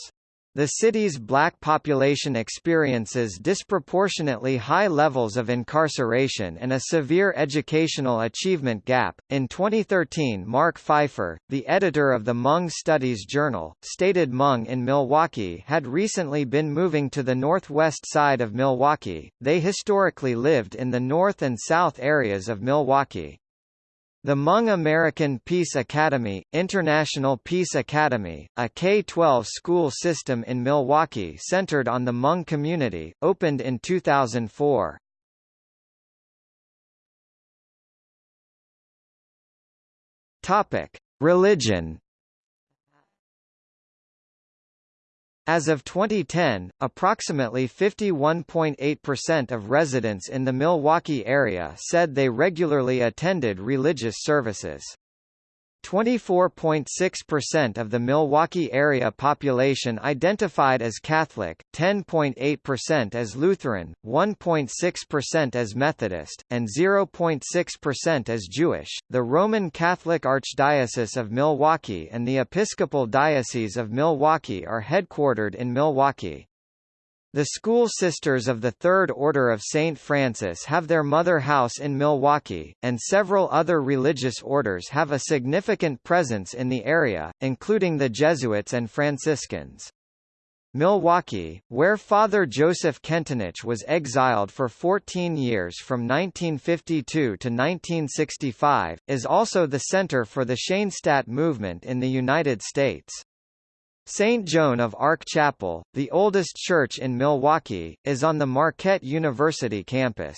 The city's black population experiences disproportionately high levels of incarceration and a severe educational achievement gap. In 2013, Mark Pfeifer, the editor of the Hmong Studies Journal, stated Hmong in Milwaukee had recently been moving to the northwest side of Milwaukee. They historically lived in the north and south areas of Milwaukee. The Hmong American Peace Academy, International Peace Academy, a K-12 school system in Milwaukee centered on the Hmong community, opened in 2004. Topic: Religion As of 2010, approximately 51.8% of residents in the Milwaukee area said they regularly attended religious services. 24.6% of the Milwaukee area population identified as Catholic, 10.8% as Lutheran, 1.6% as Methodist, and 0.6% as Jewish. The Roman Catholic Archdiocese of Milwaukee and the Episcopal Diocese of Milwaukee are headquartered in Milwaukee. The School Sisters of the Third Order of St. Francis have their mother house in Milwaukee, and several other religious orders have a significant presence in the area, including the Jesuits and Franciscans. Milwaukee, where Father Joseph Kentenich was exiled for 14 years from 1952 to 1965, is also the center for the Schoenstatt movement in the United States. St. Joan of Arc Chapel, the oldest church in Milwaukee, is on the Marquette University campus.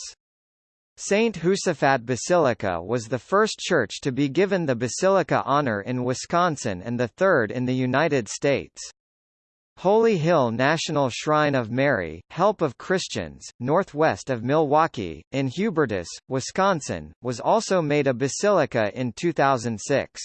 St. Josaphat Basilica was the first church to be given the Basilica honor in Wisconsin and the third in the United States. Holy Hill National Shrine of Mary, Help of Christians, northwest of Milwaukee, in Hubertus, Wisconsin, was also made a basilica in 2006.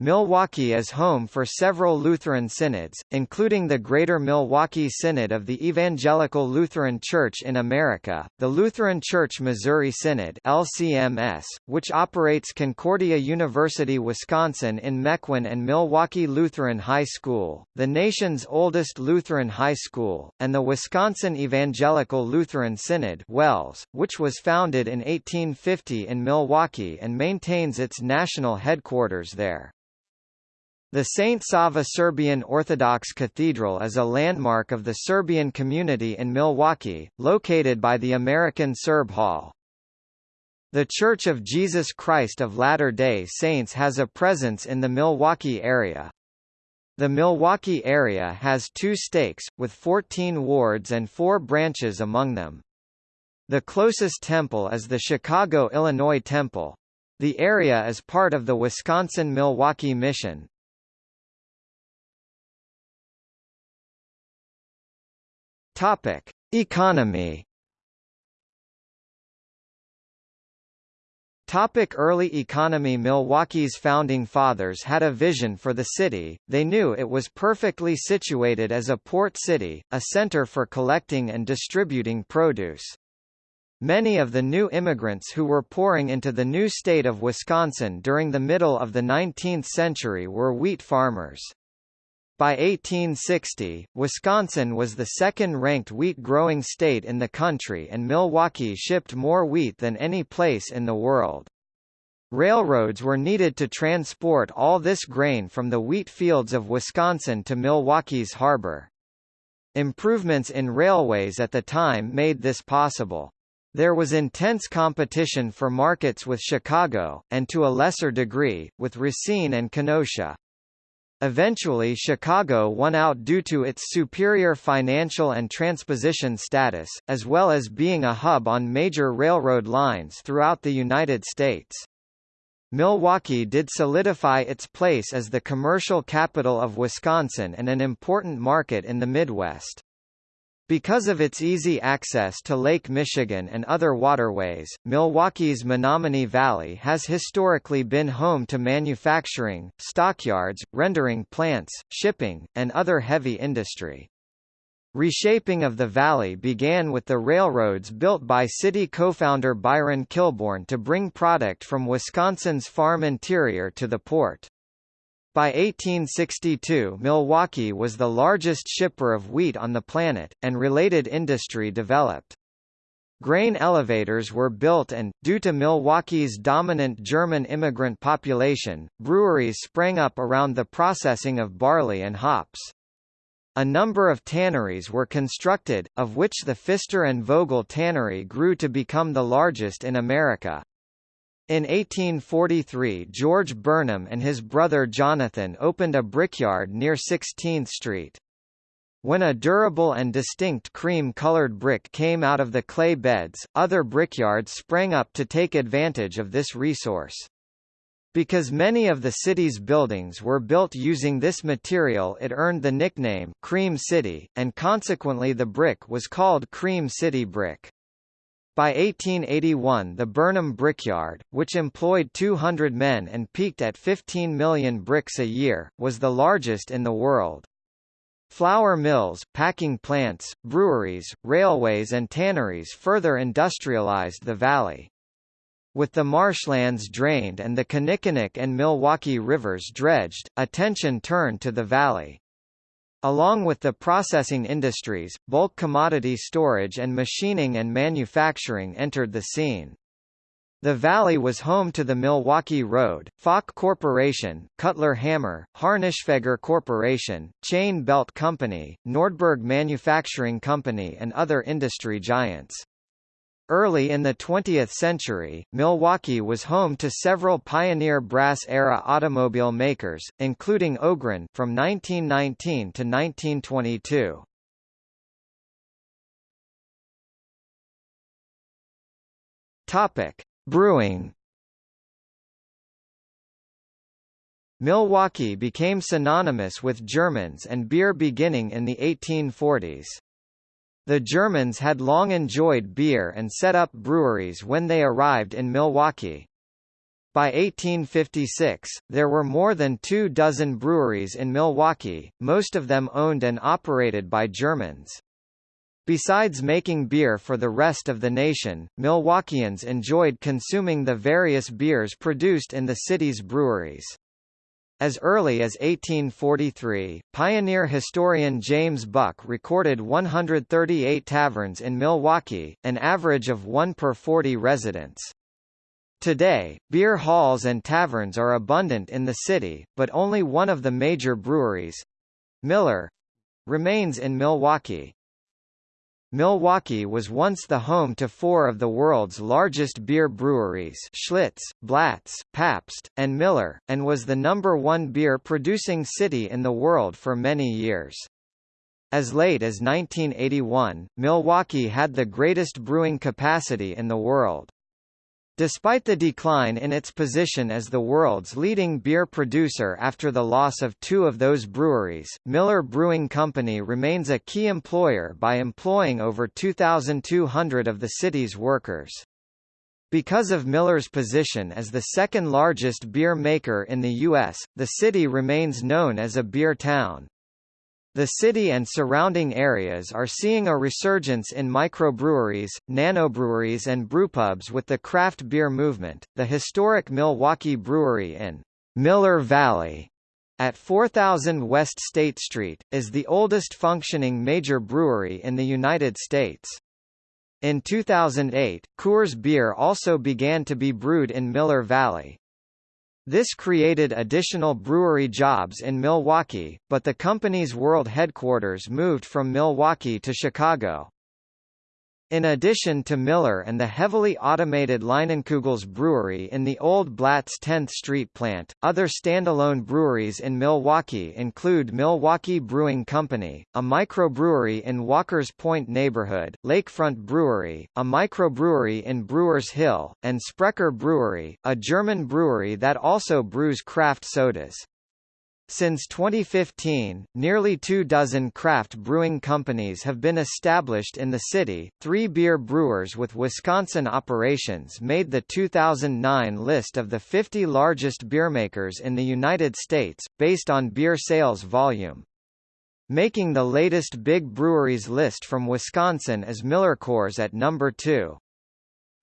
Milwaukee is home for several Lutheran synods, including the Greater Milwaukee Synod of the Evangelical Lutheran Church in America, the Lutheran Church Missouri Synod LCMS, which operates Concordia University Wisconsin in Mequon and Milwaukee Lutheran High School, the nation's oldest Lutheran high school, and the Wisconsin Evangelical Lutheran Synod WELS, which was founded in 1850 in Milwaukee and maintains its national headquarters there. The St. Sava Serbian Orthodox Cathedral is a landmark of the Serbian community in Milwaukee, located by the American Serb Hall. The Church of Jesus Christ of Latter-day Saints has a presence in the Milwaukee area. The Milwaukee area has two stakes, with 14 wards and four branches among them. The closest temple is the Chicago, Illinois Temple. The area is part of the Wisconsin-Milwaukee Mission. Topic: Economy. Topic early economy Milwaukee's founding fathers had a vision for the city, they knew it was perfectly situated as a port city, a center for collecting and distributing produce. Many of the new immigrants who were pouring into the new state of Wisconsin during the middle of the 19th century were wheat farmers. By 1860, Wisconsin was the second-ranked wheat-growing state in the country and Milwaukee shipped more wheat than any place in the world. Railroads were needed to transport all this grain from the wheat fields of Wisconsin to Milwaukee's harbor. Improvements in railways at the time made this possible. There was intense competition for markets with Chicago, and to a lesser degree, with Racine and Kenosha. Eventually Chicago won out due to its superior financial and transposition status, as well as being a hub on major railroad lines throughout the United States. Milwaukee did solidify its place as the commercial capital of Wisconsin and an important market in the Midwest. Because of its easy access to Lake Michigan and other waterways, Milwaukee's Menomonee Valley has historically been home to manufacturing, stockyards, rendering plants, shipping, and other heavy industry. Reshaping of the valley began with the railroads built by city co-founder Byron Kilbourn to bring product from Wisconsin's farm interior to the port. By 1862 Milwaukee was the largest shipper of wheat on the planet, and related industry developed. Grain elevators were built and, due to Milwaukee's dominant German immigrant population, breweries sprang up around the processing of barley and hops. A number of tanneries were constructed, of which the Pfister and Vogel tannery grew to become the largest in America. In 1843 George Burnham and his brother Jonathan opened a brickyard near 16th Street. When a durable and distinct cream-colored brick came out of the clay beds, other brickyards sprang up to take advantage of this resource. Because many of the city's buildings were built using this material it earned the nickname, Cream City, and consequently the brick was called Cream City brick. By 1881 the Burnham Brickyard, which employed 200 men and peaked at 15 million bricks a year, was the largest in the world. Flour mills, packing plants, breweries, railways and tanneries further industrialized the valley. With the marshlands drained and the Kinnickinnic and Milwaukee rivers dredged, attention turned to the valley. Along with the processing industries, bulk commodity storage and machining and manufacturing entered the scene. The valley was home to the Milwaukee Road, Falk Corporation, Cutler Hammer, Harnischfeger Corporation, Chain Belt Company, Nordberg Manufacturing Company and other industry giants. Early in the 20th century, Milwaukee was home to several pioneer brass-era automobile makers, including Ogren from 1919 to 1922. Topic: Brewing. Milwaukee became synonymous with Germans and beer beginning in the 1840s. The Germans had long enjoyed beer and set up breweries when they arrived in Milwaukee. By 1856, there were more than two dozen breweries in Milwaukee, most of them owned and operated by Germans. Besides making beer for the rest of the nation, Milwaukeeans enjoyed consuming the various beers produced in the city's breweries. As early as 1843, pioneer historian James Buck recorded 138 taverns in Milwaukee, an average of one per 40 residents. Today, beer halls and taverns are abundant in the city, but only one of the major breweries—Miller— remains in Milwaukee. Milwaukee was once the home to four of the world's largest beer breweries Schlitz, Blatz, Pabst, and Miller, and was the number one beer-producing city in the world for many years. As late as 1981, Milwaukee had the greatest brewing capacity in the world. Despite the decline in its position as the world's leading beer producer after the loss of two of those breweries, Miller Brewing Company remains a key employer by employing over 2,200 of the city's workers. Because of Miller's position as the second largest beer maker in the U.S., the city remains known as a beer town. The city and surrounding areas are seeing a resurgence in microbreweries, nanobreweries and brewpubs with the craft beer movement. The historic Milwaukee Brewery in Miller Valley at 4000 West State Street, is the oldest functioning major brewery in the United States. In 2008, Coors Beer also began to be brewed in Miller Valley. This created additional brewery jobs in Milwaukee, but the company's world headquarters moved from Milwaukee to Chicago. In addition to Miller and the heavily automated Leinenkugels brewery in the old Blatz 10th Street plant, other standalone breweries in Milwaukee include Milwaukee Brewing Company, a microbrewery in Walkers Point neighborhood, Lakefront Brewery, a microbrewery in Brewers Hill, and Sprecher Brewery, a German brewery that also brews craft sodas. Since 2015, nearly two dozen craft brewing companies have been established in the city. Three beer brewers with Wisconsin operations made the 2009 list of the 50 largest beermakers in the United States, based on beer sales volume. Making the latest big breweries list from Wisconsin is MillerCoors at number 2.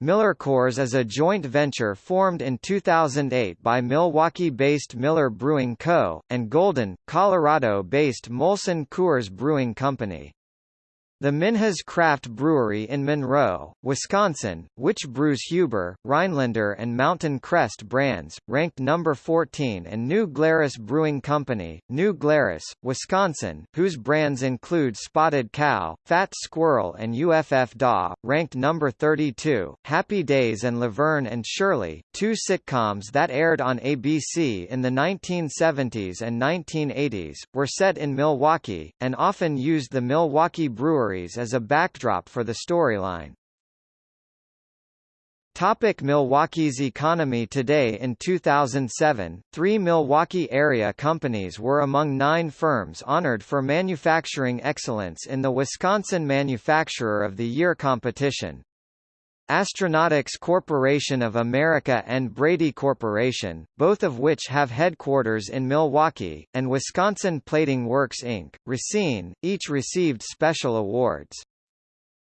MillerCoors is a joint venture formed in 2008 by Milwaukee-based Miller Brewing Co., and Golden, Colorado-based Molson Coors Brewing Company. The Minhas Craft Brewery in Monroe, Wisconsin, which brews Huber, Rhinelander and Mountain Crest brands, ranked number 14 and New Glarus Brewing Company, New Glarus, Wisconsin, whose brands include Spotted Cow, Fat Squirrel and Uff-Da, ranked number 32. Happy Days and Laverne and Shirley, two sitcoms that aired on ABC in the 1970s and 1980s, were set in Milwaukee, and often used the Milwaukee Brewery stories as a backdrop for the storyline. Topic Milwaukee's economy Today In 2007, three Milwaukee area companies were among nine firms honored for manufacturing excellence in the Wisconsin Manufacturer of the Year competition. Astronautics Corporation of America and Brady Corporation, both of which have headquarters in Milwaukee, and Wisconsin Plating Works Inc., Racine, each received special awards.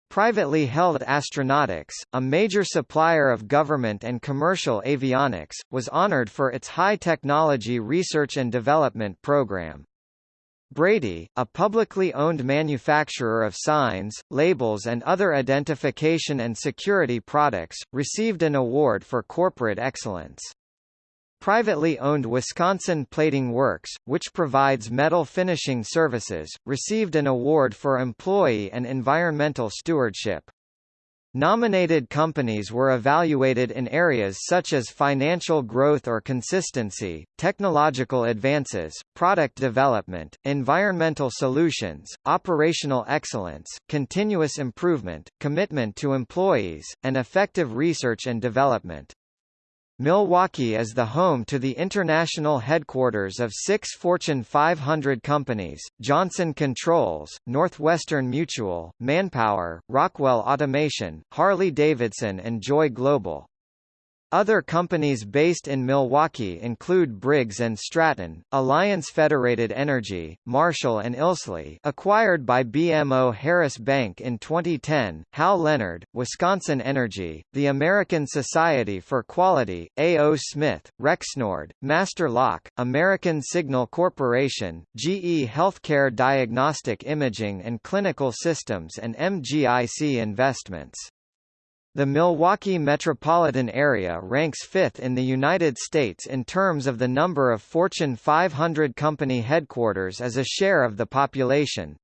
Privately held Astronautics, a major supplier of government and commercial avionics, was honored for its high-technology research and development program. Brady, a publicly owned manufacturer of signs, labels and other identification and security products, received an award for corporate excellence. Privately owned Wisconsin Plating Works, which provides metal finishing services, received an award for employee and environmental stewardship. Nominated companies were evaluated in areas such as financial growth or consistency, technological advances, product development, environmental solutions, operational excellence, continuous improvement, commitment to employees, and effective research and development. Milwaukee is the home to the international headquarters of six Fortune 500 companies, Johnson Controls, Northwestern Mutual, Manpower, Rockwell Automation, Harley-Davidson and Joy Global. Other companies based in Milwaukee include Briggs & Stratton, Alliance Federated Energy, Marshall & Ilsley acquired by BMO Harris Bank in 2010, Hal Leonard, Wisconsin Energy, the American Society for Quality, A.O. Smith, Rexnord, Master Lock, American Signal Corporation, GE Healthcare Diagnostic Imaging and Clinical Systems and MGIC Investments. The Milwaukee metropolitan area ranks fifth in the United States in terms of the number of Fortune 500 company headquarters as a share of the population.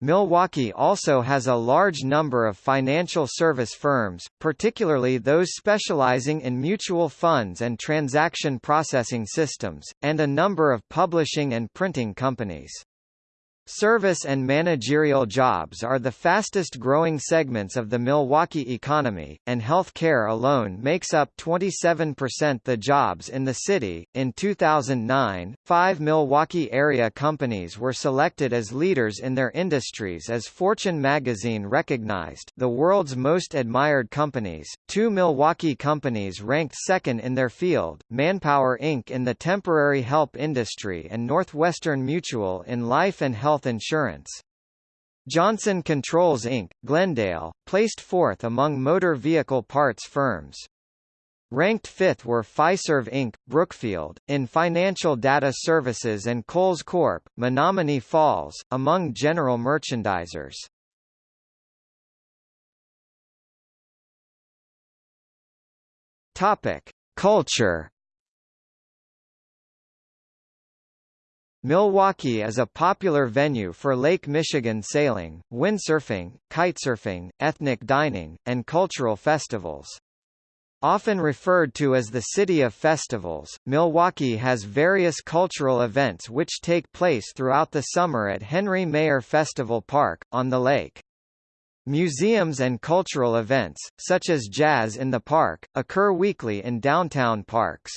Milwaukee also has a large number of financial service firms, particularly those specializing in mutual funds and transaction processing systems, and a number of publishing and printing companies. Service and managerial jobs are the fastest growing segments of the Milwaukee economy, and health care alone makes up 27% of the jobs in the city. In 2009, five Milwaukee area companies were selected as leaders in their industries as Fortune magazine recognized the world's most admired companies. Two Milwaukee companies ranked second in their field Manpower Inc. in the temporary help industry and Northwestern Mutual in life and health health insurance. Johnson Controls Inc., Glendale, placed fourth among motor vehicle parts firms. Ranked fifth were Fiserv Inc., Brookfield, in financial data services and Kohl's Corp., Menomonee Falls, among general merchandisers. Topic: Culture Milwaukee is a popular venue for Lake Michigan sailing, windsurfing, kitesurfing, ethnic dining, and cultural festivals. Often referred to as the City of Festivals, Milwaukee has various cultural events which take place throughout the summer at Henry Maier Festival Park, on the lake. Museums and cultural events, such as Jazz in the Park, occur weekly in downtown parks.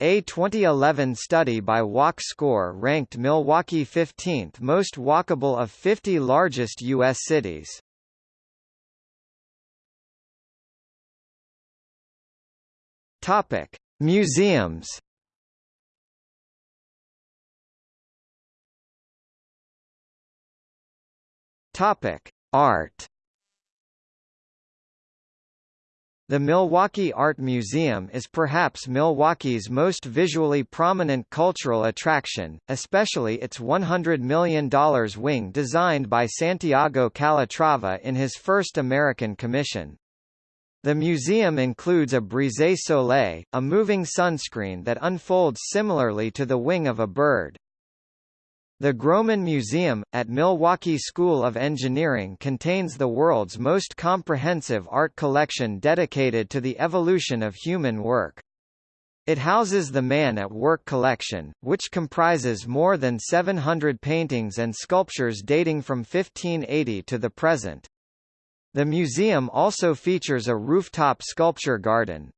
A 2011 study by Walk Score ranked Milwaukee 15th most walkable of 50 largest U.S. cities. Topic: Museums. Topic: Art. The Milwaukee Art Museum is perhaps Milwaukee's most visually prominent cultural attraction, especially its $100 million wing designed by Santiago Calatrava in his first American commission. The museum includes a brise soleil, a moving sunscreen that unfolds similarly to the wing of a bird. The Grohmann Museum, at Milwaukee School of Engineering contains the world's most comprehensive art collection dedicated to the evolution of human work. It houses the Man at Work collection, which comprises more than 700 paintings and sculptures dating from 1580 to the present. The museum also features a rooftop sculpture garden.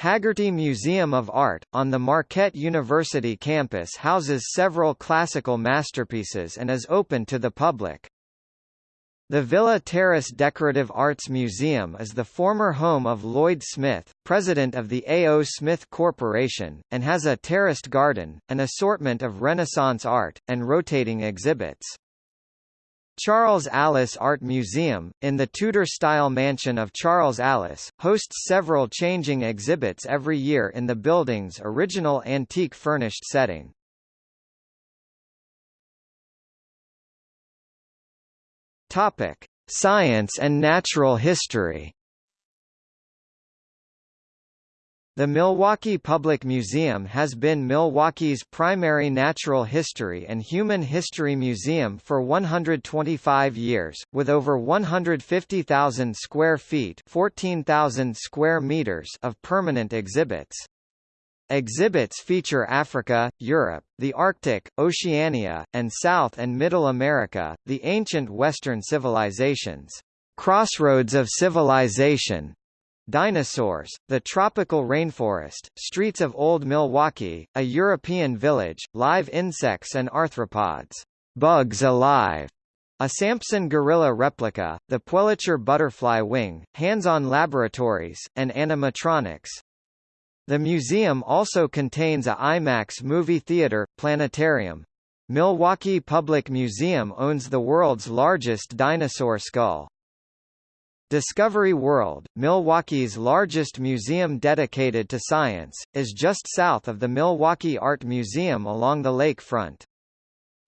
Hagerty Museum of Art, on the Marquette University campus houses several classical masterpieces and is open to the public. The Villa Terrace Decorative Arts Museum is the former home of Lloyd Smith, president of the A.O. Smith Corporation, and has a terraced garden, an assortment of Renaissance art, and rotating exhibits. Charles Allis Art Museum, in the Tudor-style mansion of Charles Allis, hosts several changing exhibits every year in the building's original antique furnished setting. Science and natural history. The Milwaukee Public Museum has been Milwaukee's primary natural history and human history museum for 125 years, with over 150,000 square feet 14,000 square meters of permanent exhibits. Exhibits feature Africa, Europe, the Arctic, Oceania, and South and Middle America, the ancient Western civilizations. Crossroads of Civilization, Dinosaurs, the tropical rainforest, streets of Old Milwaukee, a European village, live insects and arthropods, bugs alive, a Samson gorilla replica, the Puelicher butterfly wing, hands-on laboratories, and animatronics. The museum also contains a IMAX movie theater, planetarium. Milwaukee Public Museum owns the world's largest dinosaur skull. Discovery World, Milwaukee's largest museum dedicated to science, is just south of the Milwaukee Art Museum along the lakefront.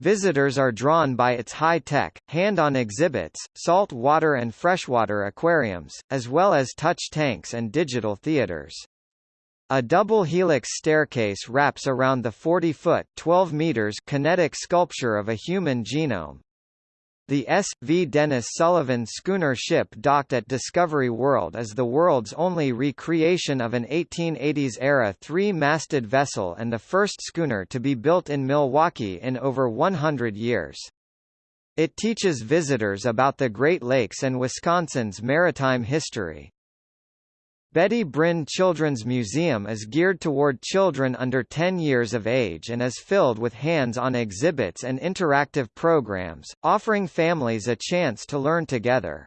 Visitors are drawn by its high-tech, hand-on exhibits, salt water and freshwater aquariums, as well as touch tanks and digital theaters. A double helix staircase wraps around the 40-foot (12 meters) kinetic sculpture of a human genome. The S. V. Denis Sullivan schooner ship docked at Discovery World is the world's only recreation of an 1880s-era three-masted vessel and the first schooner to be built in Milwaukee in over 100 years. It teaches visitors about the Great Lakes and Wisconsin's maritime history. Betty Brinn Children's Museum is geared toward children under 10 years of age and is filled with hands-on exhibits and interactive programs, offering families a chance to learn together.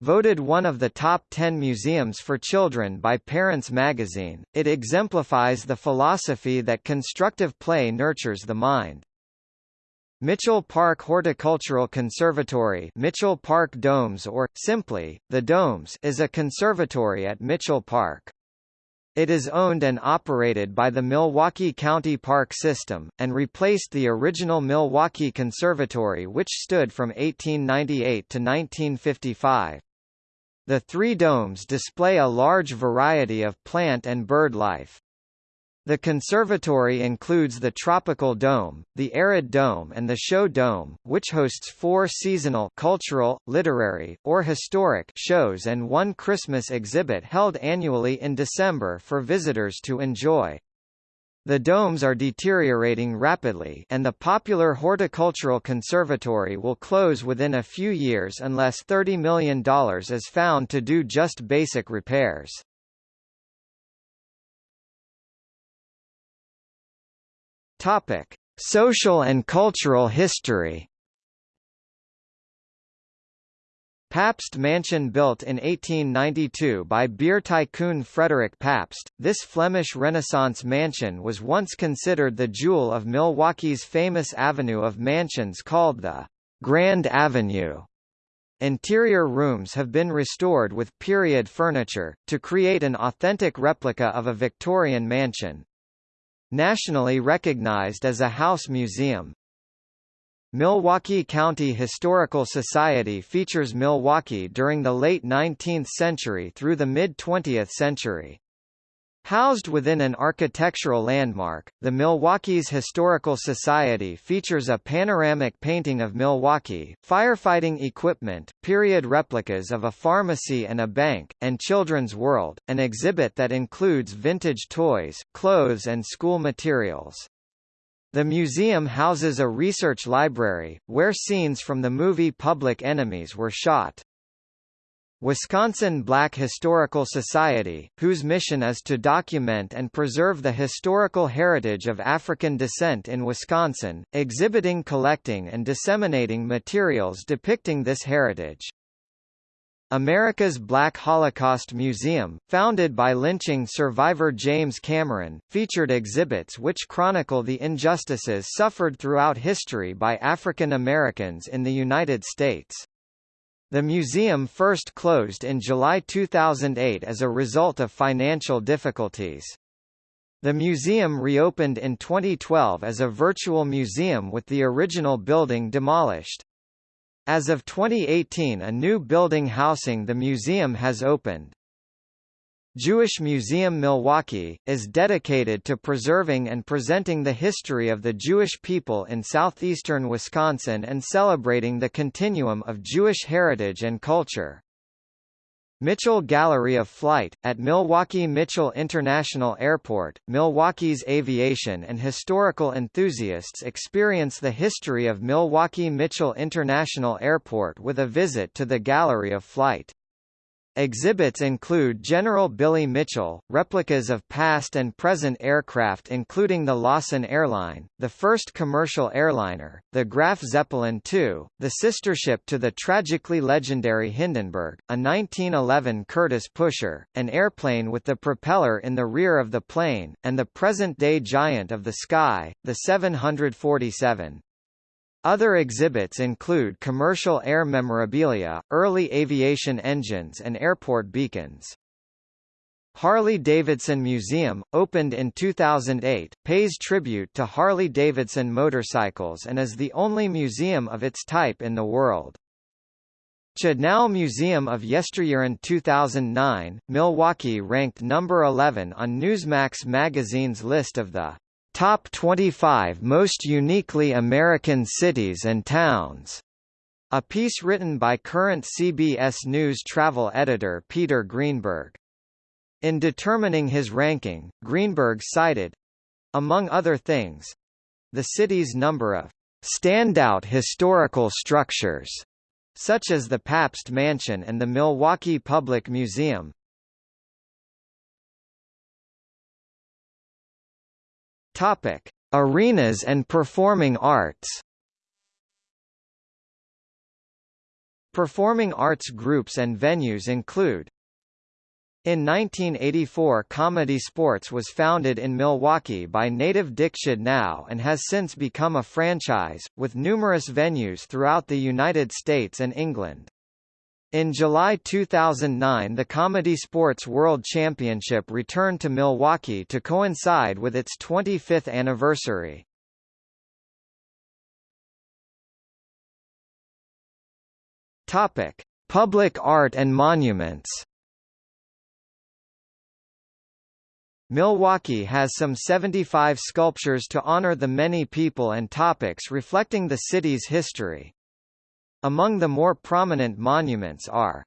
Voted one of the top 10 museums for children by Parents magazine, it exemplifies the philosophy that constructive play nurtures the mind. Mitchell Park Horticultural Conservatory Mitchell Park Domes or, simply, The Domes is a conservatory at Mitchell Park. It is owned and operated by the Milwaukee County Park System, and replaced the original Milwaukee Conservatory which stood from 1898 to 1955. The three domes display a large variety of plant and bird life. The conservatory includes the Tropical Dome, the Arid Dome and the Show Dome, which hosts four seasonal cultural, literary, or historic shows and one Christmas exhibit held annually in December for visitors to enjoy. The domes are deteriorating rapidly and the popular Horticultural Conservatory will close within a few years unless $30 million is found to do just basic repairs. Topic: Social and cultural history. Pabst Mansion built in 1892 by beer tycoon Frederick Pabst, this Flemish Renaissance mansion was once considered the jewel of Milwaukee's famous avenue of mansions called the Grand Avenue. Interior rooms have been restored with period furniture, to create an authentic replica of a Victorian mansion. Nationally recognized as a house museum. Milwaukee County Historical Society features Milwaukee during the late 19th century through the mid-20th century. Housed within an architectural landmark, the Milwaukee's Historical Society features a panoramic painting of Milwaukee, firefighting equipment, period replicas of a pharmacy and a bank, and Children's World, an exhibit that includes vintage toys, clothes and school materials. The museum houses a research library, where scenes from the movie Public Enemies were shot. Wisconsin Black Historical Society, whose mission is to document and preserve the historical heritage of African descent in Wisconsin, exhibiting collecting and disseminating materials depicting this heritage. America's Black Holocaust Museum, founded by lynching survivor James Cameron, featured exhibits which chronicle the injustices suffered throughout history by African Americans in the United States. The museum first closed in July 2008 as a result of financial difficulties. The museum reopened in 2012 as a virtual museum with the original building demolished. As of 2018 a new building housing the museum has opened. Jewish Museum Milwaukee, is dedicated to preserving and presenting the history of the Jewish people in southeastern Wisconsin and celebrating the continuum of Jewish heritage and culture. Mitchell Gallery of Flight, at Milwaukee Mitchell International Airport, Milwaukee's aviation and historical enthusiasts experience the history of Milwaukee Mitchell International Airport with a visit to the Gallery of Flight. Exhibits include General Billy Mitchell, replicas of past and present aircraft including the Lawson Airline, the first commercial airliner, the Graf Zeppelin II, the sister ship to the tragically legendary Hindenburg, a 1911 Curtiss pusher, an airplane with the propeller in the rear of the plane, and the present-day giant of the sky, the 747. Other exhibits include commercial air memorabilia, early aviation engines and airport beacons. Harley-Davidson Museum, opened in 2008, pays tribute to Harley-Davidson motorcycles and is the only museum of its type in the world. Chudnow Museum of Yesteryear in 2009, Milwaukee ranked number 11 on Newsmax magazine's list of the Top 25 Most Uniquely American Cities and Towns A piece written by current CBS News travel editor Peter Greenberg. In determining his ranking, Greenberg cited, among other things, the city's number of standout historical structures, such as the Pabst Mansion and the Milwaukee Public Museum. Topic: Arenas and performing arts. Performing arts groups and venues include in 1984 Comedy Sports was founded in Milwaukee by native Dick Chudnow and has since become a franchise, with numerous venues throughout the United States and England. In July 2009 the Comedy Sports World Championship returned to Milwaukee to coincide with its 25th anniversary. Public art and monuments Milwaukee has some 75 sculptures to honor the many people and topics reflecting the city's history. Among the more prominent monuments are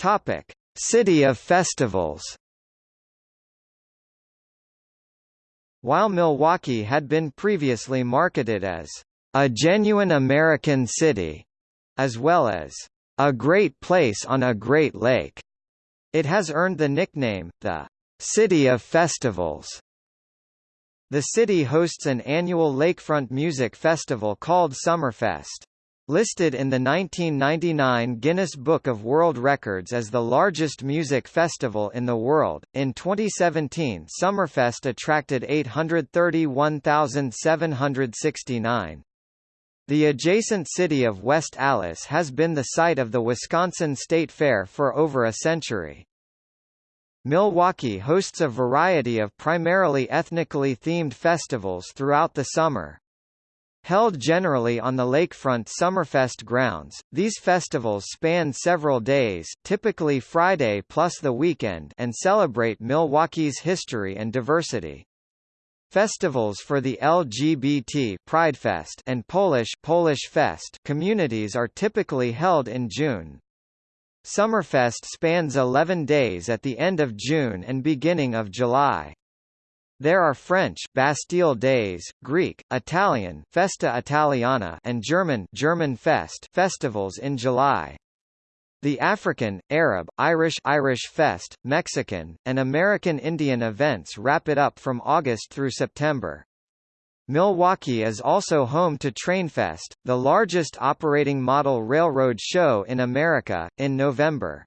Topic: City of Festivals. While Milwaukee had been previously marketed as a genuine American city, as well as a great place on a great lake. It has earned the nickname, the City of Festivals. The city hosts an annual lakefront music festival called Summerfest. Listed in the 1999 Guinness Book of World Records as the largest music festival in the world, in 2017 Summerfest attracted 831,769. The adjacent city of West Allis has been the site of the Wisconsin State Fair for over a century. Milwaukee hosts a variety of primarily ethnically themed festivals throughout the summer. Held generally on the lakefront Summerfest grounds, these festivals span several days typically Friday plus the weekend and celebrate Milwaukee's history and diversity. Festivals for the LGBT Pridefest and Polish Polish Fest communities are typically held in June. Summerfest spans 11 days at the end of June and beginning of July. There are French Bastille Days, Greek, Italian Festa Italiana and German German Fest festivals in July. The African, Arab, Irish Irish Fest, Mexican, and American Indian events wrap it up from August through September. Milwaukee is also home to Trainfest, the largest operating model railroad show in America, in November.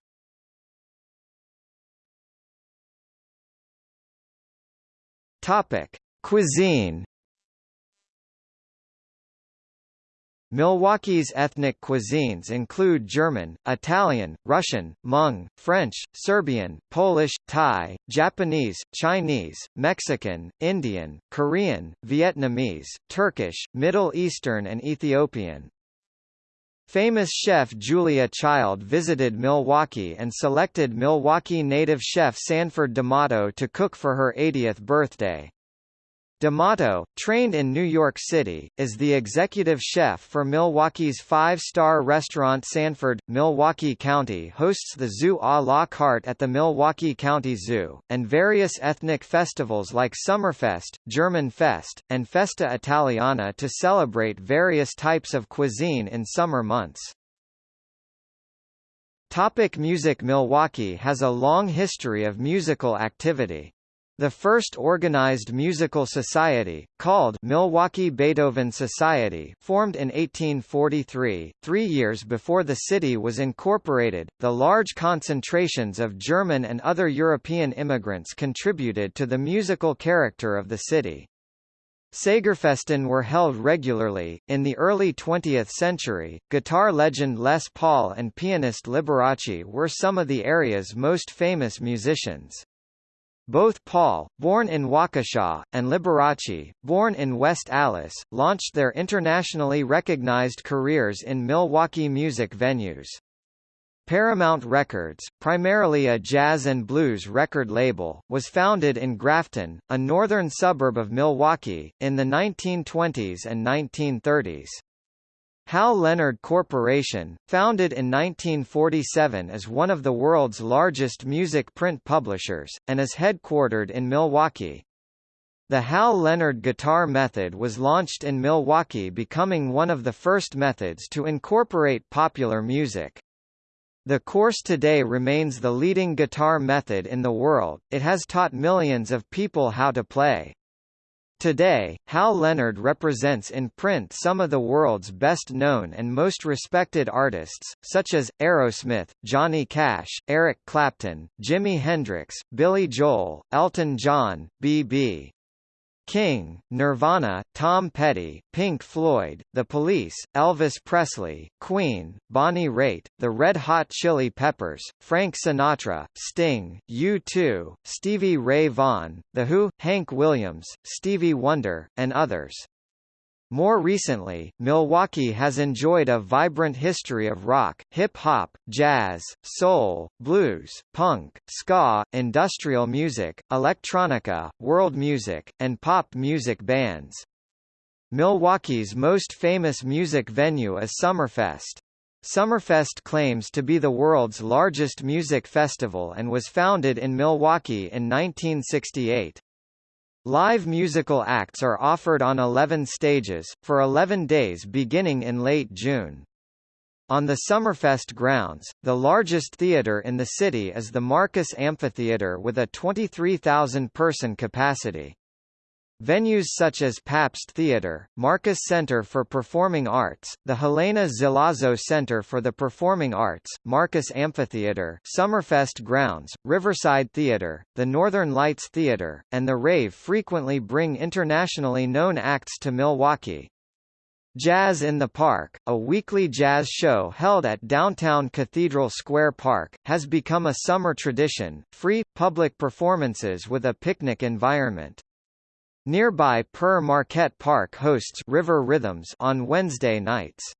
Topic: Cuisine Milwaukee's ethnic cuisines include German, Italian, Russian, Hmong, French, Serbian, Polish, Thai, Japanese, Chinese, Mexican, Indian, Korean, Vietnamese, Turkish, Middle Eastern and Ethiopian. Famous chef Julia Child visited Milwaukee and selected Milwaukee native chef Sanford D'Amato to cook for her 80th birthday. D'Amato, trained in New York City, is the executive chef for Milwaukee's five-star restaurant Sanford. Milwaukee County hosts the Zoo à la carte at the Milwaukee County Zoo, and various ethnic festivals like Summerfest, German Fest, and Festa Italiana to celebrate various types of cuisine in summer months. Topic music Milwaukee has a long history of musical activity. The first organized musical society, called Milwaukee Beethoven Society formed in 1843, three years before the city was incorporated. The large concentrations of German and other European immigrants contributed to the musical character of the city. Sagerfesten were held regularly. In the early 20th century, guitar legend Les Paul and pianist Liberace were some of the area's most famous musicians. Both Paul, born in Waukesha, and Liberace, born in West Allis, launched their internationally recognized careers in Milwaukee music venues. Paramount Records, primarily a jazz and blues record label, was founded in Grafton, a northern suburb of Milwaukee, in the 1920s and 1930s. Hal Leonard Corporation, founded in 1947 is one of the world's largest music print publishers, and is headquartered in Milwaukee. The Hal Leonard guitar method was launched in Milwaukee becoming one of the first methods to incorporate popular music. The course today remains the leading guitar method in the world, it has taught millions of people how to play. Today, Hal Leonard represents in print some of the world's best-known and most respected artists, such as, Aerosmith, Johnny Cash, Eric Clapton, Jimi Hendrix, Billy Joel, Elton John, B.B. King, Nirvana, Tom Petty, Pink Floyd, The Police, Elvis Presley, Queen, Bonnie Raitt, The Red Hot Chili Peppers, Frank Sinatra, Sting, U2, Stevie Ray Vaughan, The Who, Hank Williams, Stevie Wonder, and others. More recently, Milwaukee has enjoyed a vibrant history of rock, hip-hop, jazz, soul, blues, punk, ska, industrial music, electronica, world music, and pop music bands. Milwaukee's most famous music venue is Summerfest. Summerfest claims to be the world's largest music festival and was founded in Milwaukee in 1968. Live musical acts are offered on 11 stages, for 11 days beginning in late June. On the Summerfest grounds, the largest theater in the city is the Marcus Amphitheater with a 23,000-person capacity. Venues such as Pabst Theatre, Marcus Center for Performing Arts, the Helene Zelazo Center for the Performing Arts, Marcus Amphitheatre, Summerfest Grounds, Riverside Theatre, the Northern Lights Theatre, and the Rave frequently bring internationally known acts to Milwaukee. Jazz in the Park, a weekly jazz show held at downtown Cathedral Square Park, has become a summer tradition, free, public performances with a picnic environment. Nearby Pere Marquette Park hosts River Rhythms on Wednesday nights.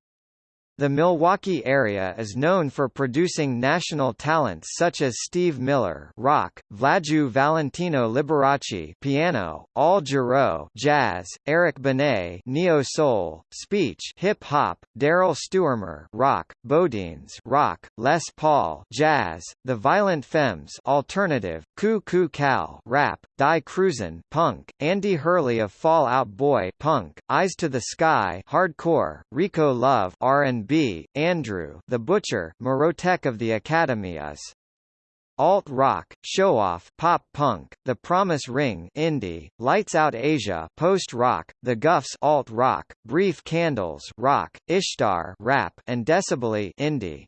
The Milwaukee area is known for producing national talents such as Steve Miller rock, Wladziu Valentino Liberace piano, Al Jarreau jazz, Eric Benet neo-soul, speech hip-hop, Daryl Stuermer rock, BoDeans rock, Les Paul jazz, The Violent Femmes alternative, Coo Cal rap, Die Kreuzen punk, Andy Hurley of Fall Out Boy punk, Eyes to the Sky hardcore, Rico Love R&B B. Andrew the Butcher Mrotek of the Academy is alt rock, show off, pop punk, The Promise Ring, indie, Lights Out Asia, post rock, The Gufs, alt rock, Brief Candles, rock, Ishtar, rap, and Decibully, indie.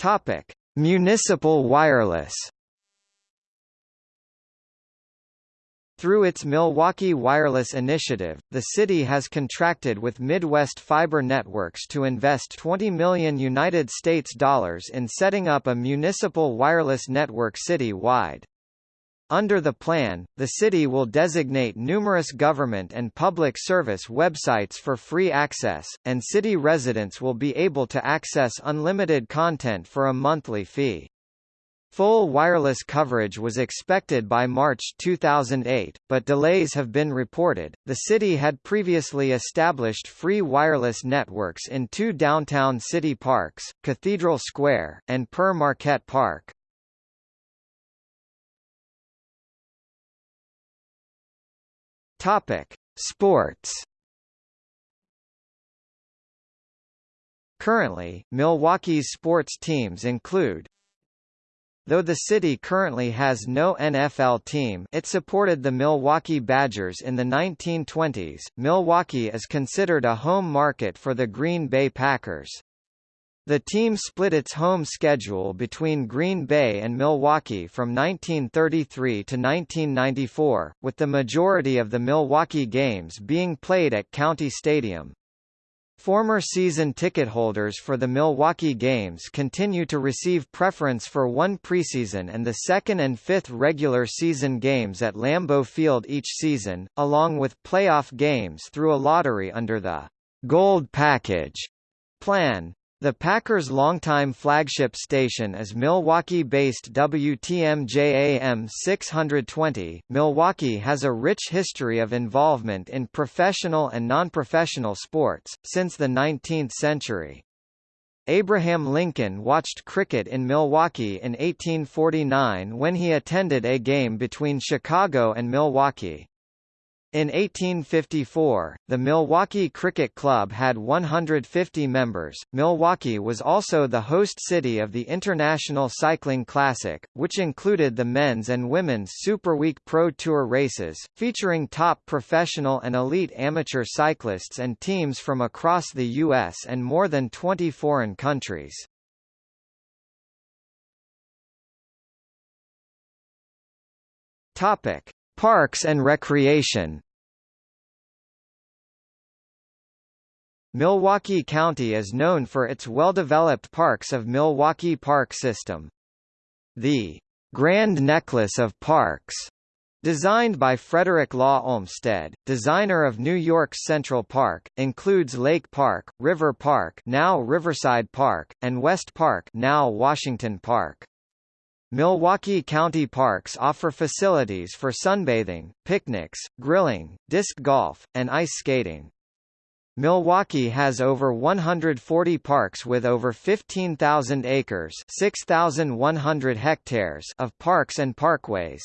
Topic: Municipal wireless. Through its Milwaukee Wireless Initiative, the city has contracted with Midwest Fiber Networks to invest 20 million United States dollars in setting up a municipal wireless network city-wide. Under the plan, the city will designate numerous government and public service websites for free access, and city residents will be able to access unlimited content for a monthly fee. Full wireless coverage was expected by March 2008, but delays have been reported. The city had previously established free wireless networks in two downtown city parks, Cathedral Square, and Pere Marquette Park. Topic: Sports. Currently, Milwaukee's sports teams include Though the city currently has no NFL team it supported the Milwaukee Badgers in the 1920s, Milwaukee is considered a home market for the Green Bay Packers. The team split its home schedule between Green Bay and Milwaukee from 1933 to 1994, with the majority of the Milwaukee games being played at County Stadium. Former season ticket holders for the Milwaukee games continue to receive preference for one preseason and the second and fifth regular season games at Lambeau Field each season, along with playoff games through a lottery under the Gold Package plan. The Packers' longtime flagship station is Milwaukee-based WTMJ-AM 620. Milwaukee has a rich history of involvement in professional and non-professional sports, since the 19th century. Abraham Lincoln watched cricket in Milwaukee in 1849 when he attended a game between Chicago and Milwaukee. In 1854, the Milwaukee Cricket Club had 150 members. Milwaukee was also the host city of the International Cycling Classic, which included the men's and women's Superweek Pro Tour races, featuring top professional and elite amateur cyclists and teams from across the U.S. and more than 20 foreign countries. Topic: Parks and recreation Milwaukee County is known for its well-developed parks of Milwaukee Park System. The Grand Necklace of Parks Designed by Frederick Law Olmsted, designer of New York's Central Park, includes Lake Park, River Park now Riverside Park, and West Park now Washington Park. Milwaukee County Parks offer facilities for sunbathing, picnics, grilling, disc golf, and ice skating. Milwaukee has over 140 parks with over 15,000 acres 6,100 hectares of parks and parkways.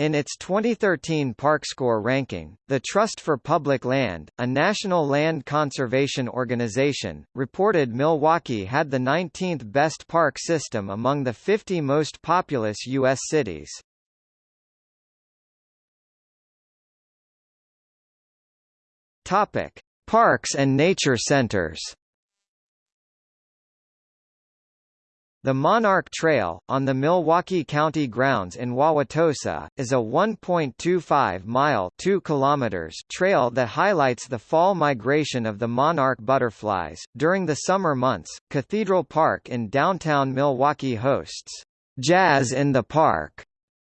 In its 2013 ParkScore ranking, the Trust for Public Land, a national land conservation organization, reported Milwaukee had the 19th best park system among the 50 most populous U.S. cities. Topic: Parks and nature centers. The Monarch Trail, on the Milwaukee County grounds in Wauwatosa, is a 1.25-mile (2 kilometers) trail that highlights the fall migration of the monarch butterflies. During the summer months, Cathedral Park in downtown Milwaukee hosts Jazz in the Park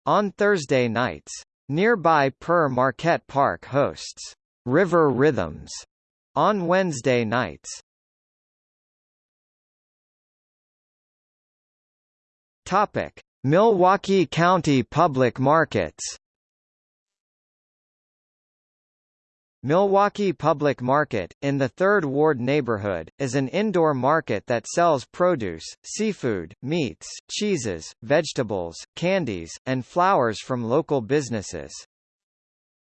on Thursday nights. Nearby Pere Marquette Park hosts River Rhythms on Wednesday nights. Topic: Milwaukee County Public Markets. Milwaukee Public Market, in the 3rd Ward neighborhood, is an indoor market that sells produce, seafood, meats, cheeses, vegetables, candies, and flowers from local businesses.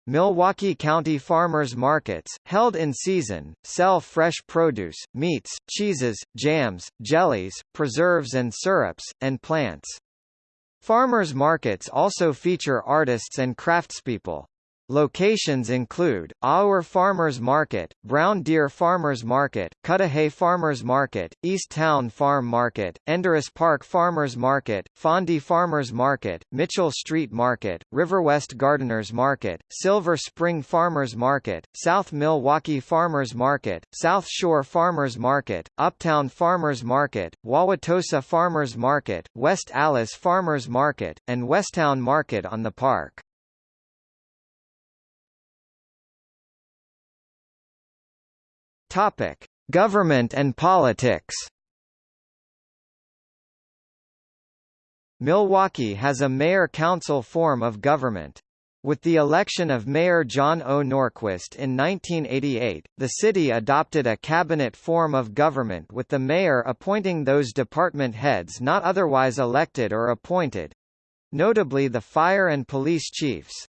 Milwaukee County Farmers Markets, held in season, sell fresh produce, meats, cheeses, jams, jellies, preserves and syrups, and plants. Farmers markets also feature artists and craftspeople. Locations include, Auer Farmers Market, Brown Deer Farmers Market, Cudahy Farmers Market, East Town Farm Market, Enderis Park Farmers Market, Fondy Farmers Market, Mitchell Street Market, Riverwest Gardeners Market, Silver Spring Farmers Market, South Milwaukee Farmers Market, South Shore Farmers Market, Uptown Farmers Market, Wauwatosa Farmers Market, West Allis Farmers Market, and Westtown Market on the park. Topic: Government and politics. Milwaukee has a mayor-council form of government. With the election of Mayor John O. Norquist in 1988, the city adopted a cabinet form of government with the mayor appointing those department heads not otherwise elected or appointed—notably the fire and police chiefs.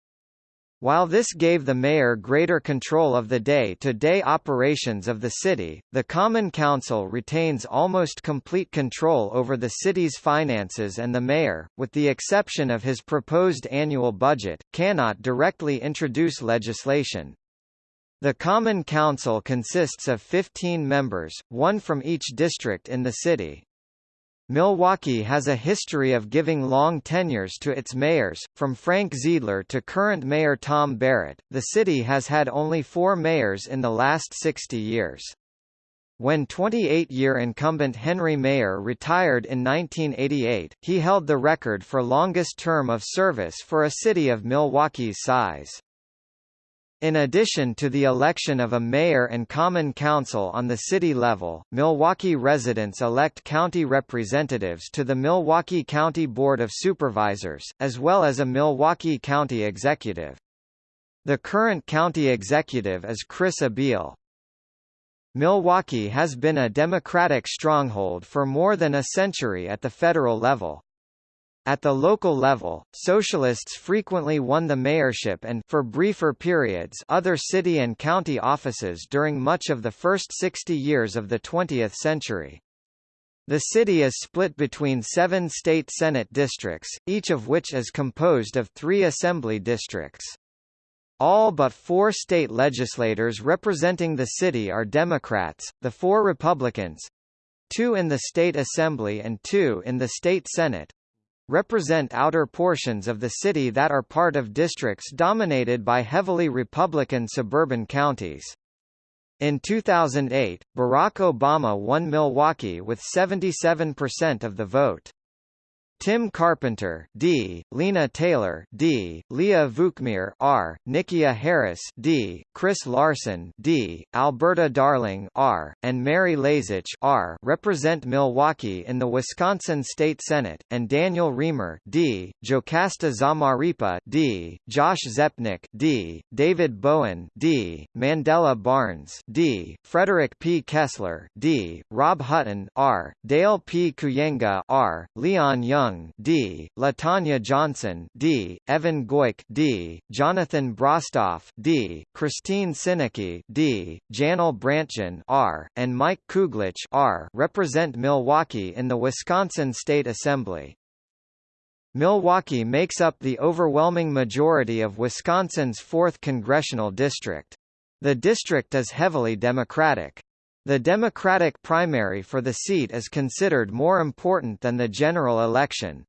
While this gave the mayor greater control of the day-to-day -day operations of the city, the Common Council retains almost complete control over the city's finances and the mayor, with the exception of his proposed annual budget, cannot directly introduce legislation. The Common Council consists of 15 members, one from each district in the city. Milwaukee has a history of giving long tenures to its mayors, from Frank Zeidler to current mayor Tom Barrett. The city has had only four mayors in the last 60 years. When 28-year incumbent Henry Maier retired in 1988, he held the record for longest term of service for a city of Milwaukee's size. In addition to the election of a mayor and common council on the city level, Milwaukee residents elect county representatives to the Milwaukee County Board of Supervisors, as well as a Milwaukee County Executive. The current county executive is Chris Abele. Milwaukee has been a Democratic stronghold for more than a century at the federal level. At the local level, socialists frequently won the mayorship and for briefer periods other city and county offices during much of the first 60 years of the 20th century. The city is split between seven state senate districts, each of which is composed of three assembly districts. All but four state legislators representing the city are Democrats, the four Republicans—two in the state assembly and two in the state senate, represent outer portions of the city that are part of districts dominated by heavily Republican suburban counties. In 2008, Barack Obama won Milwaukee with 77% of the vote. Tim Carpenter D, Lena Taylor D, Leah Vukmir R, Nikia Harris D, Chris Larson D, Alberta Darling R, and Mary Lazich R. represent Milwaukee in the Wisconsin State Senate, and Daniel Riemer D, JoCasta Zamarripa D, Josh Zepnick D, David Bowen D, Mandela Barnes D, Frederick P. Kessler D, Rob Hutton R, Dale P. Kooyenga R, Leon Young Young D, LaTonya Johnson D, Evan Goyke D, Jonathan Brostoff D, Christine Sinicki D, Janel Brandtjen R, and Mike Kuglitsch R. represent Milwaukee in the Wisconsin State Assembly. Milwaukee makes up the overwhelming majority of Wisconsin's 4th congressional district. The district is heavily Democratic. The Democratic primary for the seat is considered more important than the general election.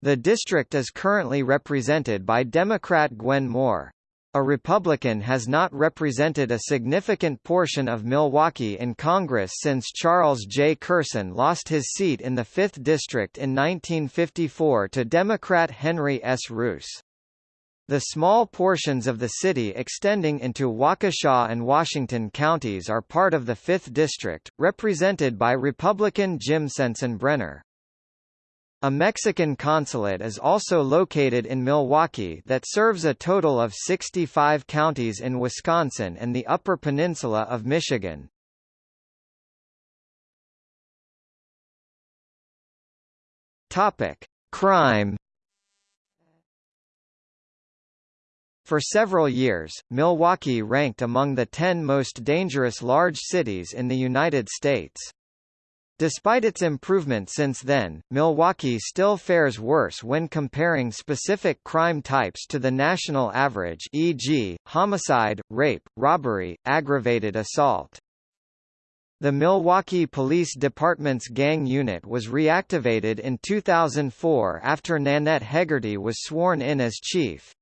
The district is currently represented by Democrat Gwen Moore. A Republican has not represented a significant portion of Milwaukee in Congress since Charles J. Kersten lost his seat in the 5th District in 1954 to Democrat Henry S. Reuss. The small portions of the city extending into Waukesha and Washington counties are part of the 5th District, represented by Republican Jim Sensenbrenner. A Mexican consulate is also located in Milwaukee that serves a total of 65 counties in Wisconsin and the Upper Peninsula of Michigan. Topic: Crime For several years, Milwaukee ranked among the 10 most dangerous large cities in the United States. Despite its improvement since then, Milwaukee still fares worse when comparing specific crime types to the national average e.g., homicide, rape, robbery, aggravated assault. The Milwaukee Police Department's gang unit was reactivated in 2004 after Nanette Hegarty was sworn in as chief.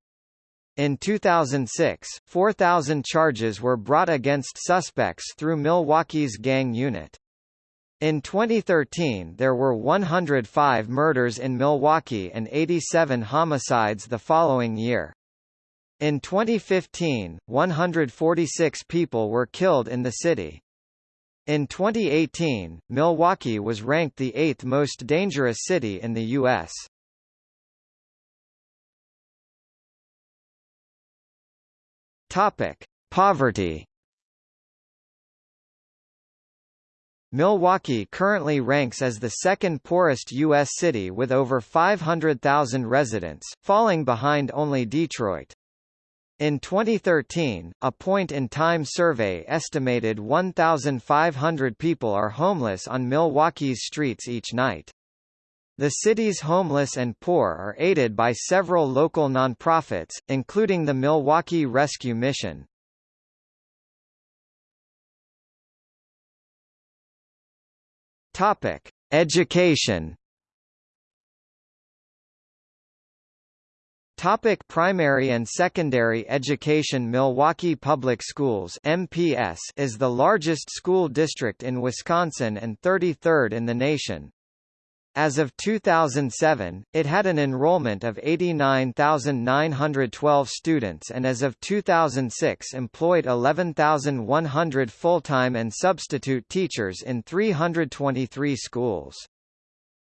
In 2006, 4,000 charges were brought against suspects through Milwaukee's gang unit. In 2013 there were 105 murders in Milwaukee and 87 homicides the following year. In 2015, 146 people were killed in the city. In 2018, Milwaukee was ranked the eighth most dangerous city in the U.S. Topic: Poverty. Milwaukee currently ranks as the second poorest U.S. city with over 500,000 residents, falling behind only Detroit. In 2013, a point-in-time survey estimated 1,500 people are homeless on Milwaukee's streets each night. The city's homeless and poor are aided by several local nonprofits, including the Milwaukee Rescue Mission. Topic: Education. Topic primary and secondary education Milwaukee Public Schools MPS is the largest school district in Wisconsin and 33rd in the nation. As of 2007, it had an enrollment of 89,912 students and as of 2006 employed 11,100 full-time and substitute teachers in 323 schools.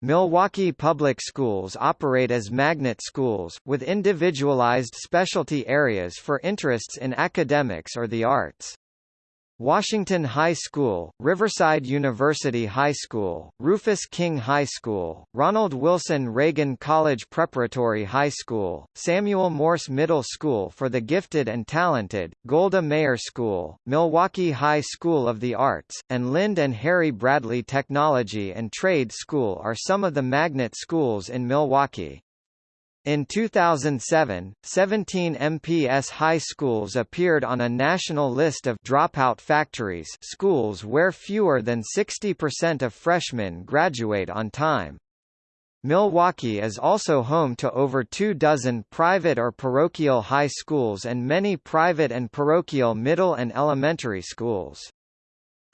Milwaukee Public Schools operate as magnet schools, with individualized specialty areas for interests in academics or the arts. Washington High School, Riverside University High School, Rufus King High School, Ronald Wilson Reagan College Preparatory High School, Samuel Morse Middle School for the Gifted and Talented, Golda Meir School, Milwaukee High School of the Arts, and Lynde and Harry Bradley Technology and Trade School are some of the magnet schools in Milwaukee. In 2007, 17 MPS high schools appeared on a national list of dropout factories schools where fewer than 60% of freshmen graduate on time. Milwaukee is also home to over two dozen private or parochial high schools and many private and parochial middle and elementary schools.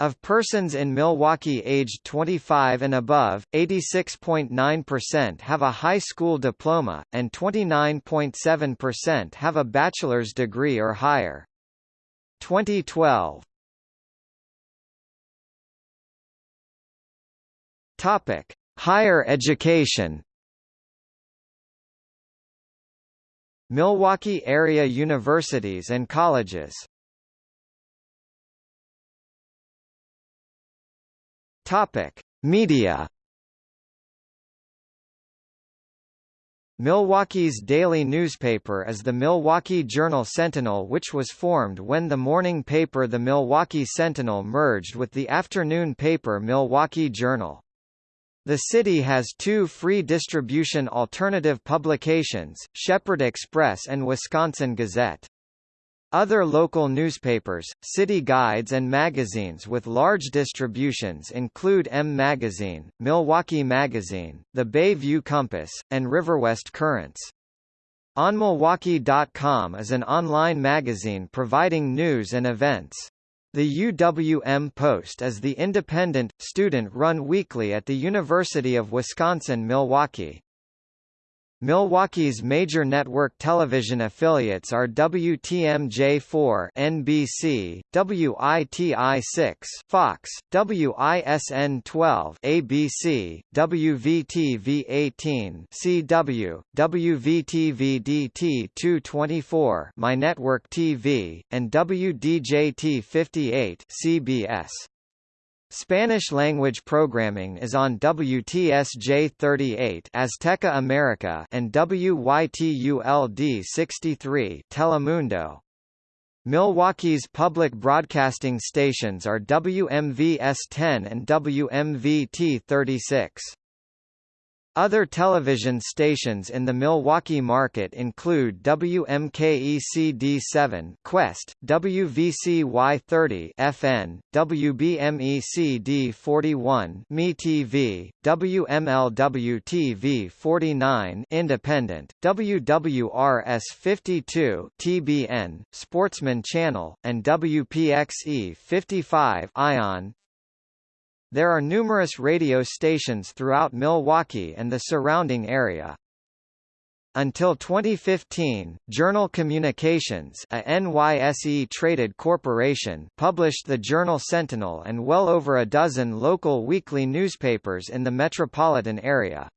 Of persons in Milwaukee aged 25 and above, 86.9% have a high school diploma, and 29.7% have a bachelor's degree or higher. 2012 Topic: Higher education. Milwaukee area universities and colleges Topic: Media. Milwaukee's daily newspaper is the Milwaukee Journal Sentinel which was formed when the morning paper the Milwaukee Sentinel merged with the afternoon paper Milwaukee Journal. The city has two free distribution alternative publications, Shepherd Express and Wisconsin Gazette. Other local newspapers, city guides and magazines with large distributions include M Magazine, Milwaukee Magazine, The Bayview Compass, and Riverwest Currents. OnMilwaukee.com is an online magazine providing news and events. The UWM Post is the independent, student-run weekly at the University of Wisconsin-Milwaukee. Milwaukee's major network television affiliates are WTMJ4 NBC, WITI6 Fox, WISN 12 ABC, WVTV18 CW, WVTV-DT 224 My Network TV, and WDJT 58 CBS. Spanish-language programming is on WTSJ-38 Azteca America and WYTULD 63 Telemundo. Milwaukee's public broadcasting stations are WMVS-10 and WMVT-36. Other television stations in the Milwaukee market include WMKECD7 Quest, WVCY30 FN, WBMECD41 MeTV, WMLW-TV49 Independent, WWRS52 TBN, Sportsman Channel, and WPXE55 Ion, there are numerous radio stations throughout Milwaukee and the surrounding area. Until 2015, Journal Communications a NYSE-traded corporation published the Journal Sentinel and well over a dozen local weekly newspapers in the metropolitan area.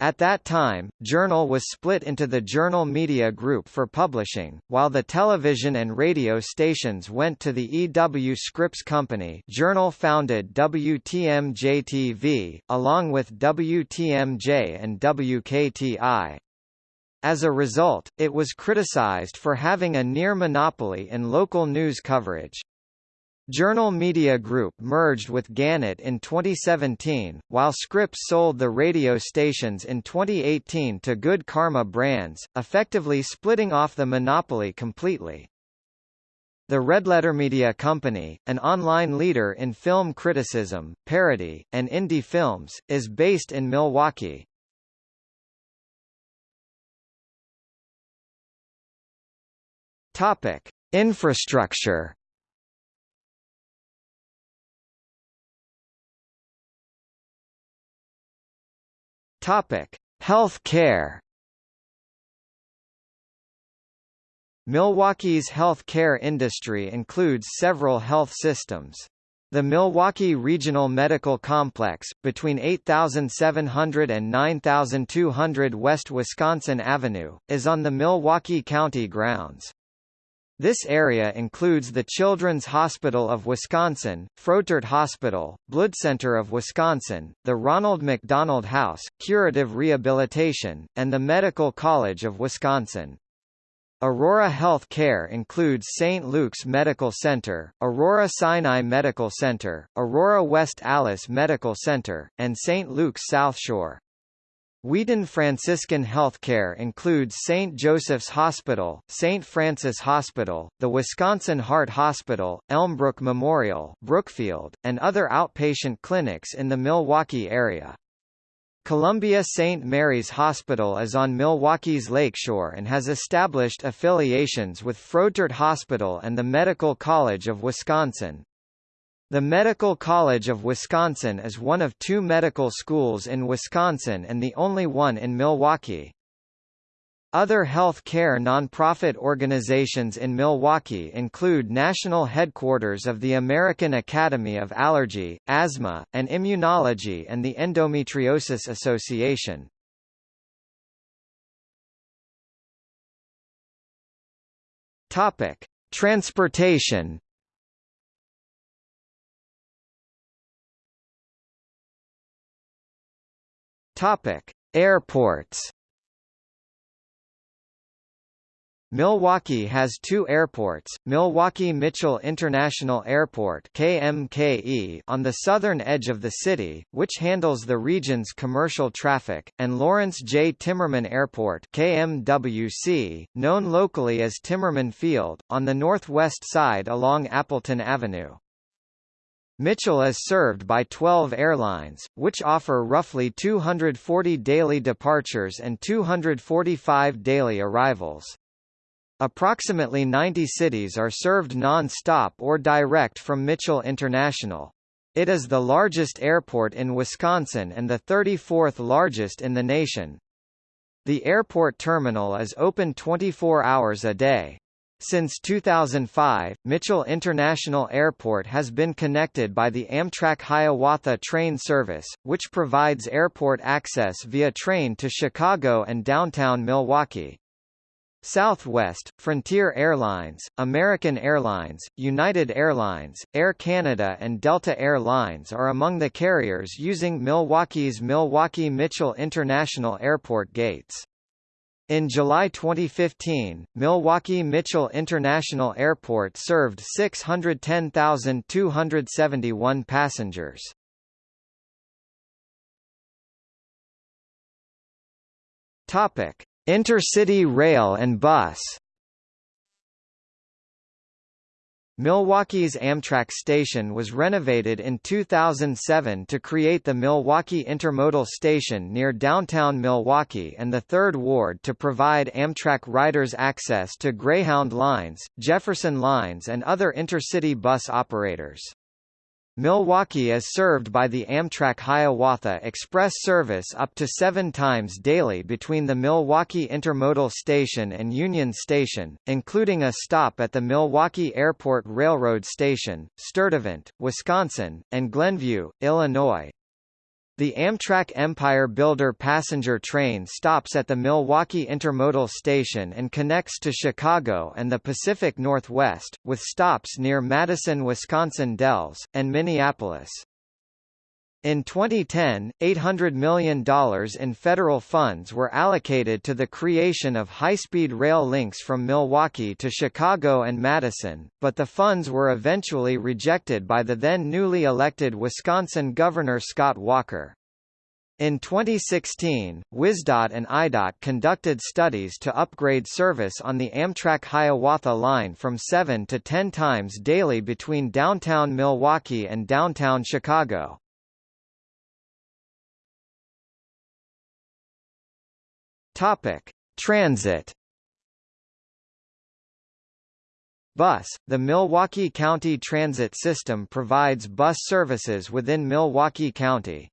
At that time, Journal was split into the Journal Media Group for publishing, while the television and radio stations went to the EW Scripps Company Journal founded WTMJ-TV, along with WTMJ and WKTI. As a result, it was criticized for having a near monopoly in local news coverage. Journal Media Group merged with Gannett in 2017, while Scripps sold the radio stations in 2018 to Good Karma Brands, effectively splitting off the monopoly completely. The Red Letter Media Company, an online leader in film criticism, parody, and indie films, is based in Milwaukee. Topic: Infrastructure Topic: Health care. Milwaukee's health care industry includes several health systems. The Milwaukee Regional Medical Complex, between 8700 and 9200 West Wisconsin Avenue, is on the Milwaukee County grounds. This area includes the Children's Hospital of Wisconsin, Froedtert Hospital, Blood Center of Wisconsin, the Ronald McDonald House, Curative Rehabilitation, and the Medical College of Wisconsin. Aurora Health Care includes St. Luke's Medical Center, Aurora Sinai Medical Center, Aurora West Allis Medical Center, and St. Luke's South Shore. Wheaton Franciscan Healthcare includes St. Joseph's Hospital, St. Francis Hospital, the Wisconsin Heart Hospital, Elmbrook Memorial, Brookfield, and other outpatient clinics in the Milwaukee area. Columbia St. Mary's Hospital is on Milwaukee's lakeshore and has established affiliations with Froedtert Hospital and the Medical College of Wisconsin. The Medical College of Wisconsin is one of two medical schools in Wisconsin and the only one in Milwaukee. Other health care nonprofit organizations in Milwaukee include national headquarters of the American Academy of Allergy, Asthma, and Immunology and the Endometriosis Association. Topic: Transportation. Topic: Airports. Milwaukee has two airports, Milwaukee Mitchell International Airport KMKE on the southern edge of the city, which handles the region's commercial traffic, and Lawrence J. Timmerman Airport KMWC, known locally as Timmerman Field, on the northwest side along Appleton Avenue. Mitchell is served by 12 airlines, which offer roughly 240 daily departures and 245 daily arrivals. Approximately 90 cities are served non-stop or direct from Mitchell International. It is the largest airport in Wisconsin and the 34th largest in the nation. The airport terminal is open 24 hours a day. Since 2005, Mitchell International Airport has been connected by the Amtrak Hiawatha train service, which provides airport access via train to Chicago and downtown Milwaukee. Southwest, Frontier Airlines, American Airlines, United Airlines, Air Canada and Delta Air Lines are among the carriers using Milwaukee's Milwaukee Mitchell International Airport gates. In July 2015, Milwaukee Mitchell International Airport served 610,271 passengers. Topic: Intercity rail and bus Milwaukee's Amtrak station was renovated in 2007 to create the Milwaukee Intermodal Station near downtown Milwaukee and the Third Ward to provide Amtrak riders access to Greyhound lines, Jefferson lines and other intercity bus operators. Milwaukee is served by the Amtrak Hiawatha Express service up to seven times daily between the Milwaukee Intermodal Station and Union Station, including a stop at the Milwaukee Airport Railroad Station, Sturtevant, Wisconsin, and Glenview, Illinois. The Amtrak Empire Builder passenger train stops at the Milwaukee Intermodal Station and connects to Chicago and the Pacific Northwest, with stops near Madison, Wisconsin Dells, and Minneapolis. In 2010, $800 million in federal funds were allocated to the creation of high-speed rail links from Milwaukee to Chicago and Madison, but the funds were eventually rejected by the then newly elected Wisconsin Governor Scott Walker. In 2016, WisDOT and IDOT conducted studies to upgrade service on the Amtrak Hiawatha line from 7 to 10 times daily between downtown Milwaukee and downtown Chicago. Topic: Transit. Bus – The Milwaukee County Transit System provides bus services within Milwaukee County.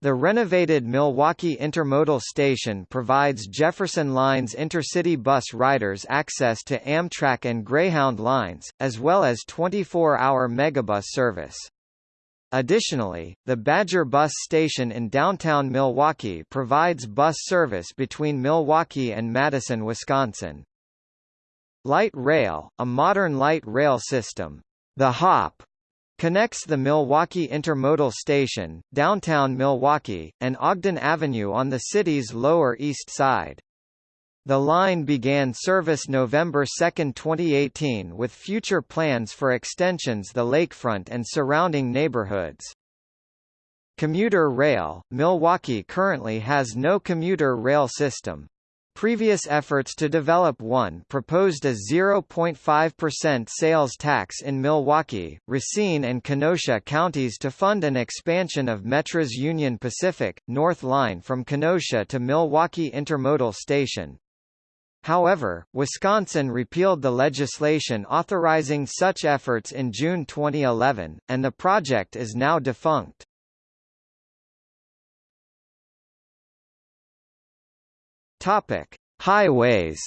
The renovated Milwaukee Intermodal Station provides Jefferson Line's intercity bus riders access to Amtrak and Greyhound lines, as well as 24-hour megabus service. Additionally, the Badger Bus Station in downtown Milwaukee provides bus service between Milwaukee and Madison, Wisconsin. Light Rail, a modern light rail system, the HOP, Connects the Milwaukee Intermodal Station, downtown Milwaukee, and Ogden Avenue on the city's Lower East Side. The line began service November 2, 2018 with future plans for extensions the lakefront and surrounding neighborhoods. Commuter rail, Milwaukee currently has no commuter rail system. Previous efforts to develop one proposed a 0.5% sales tax in Milwaukee, Racine and Kenosha counties to fund an expansion of Metra's Union Pacific, North Line from Kenosha to Milwaukee Intermodal Station. However, Wisconsin repealed the legislation authorizing such efforts in June 2011, and the project is now defunct. Topic: Highways.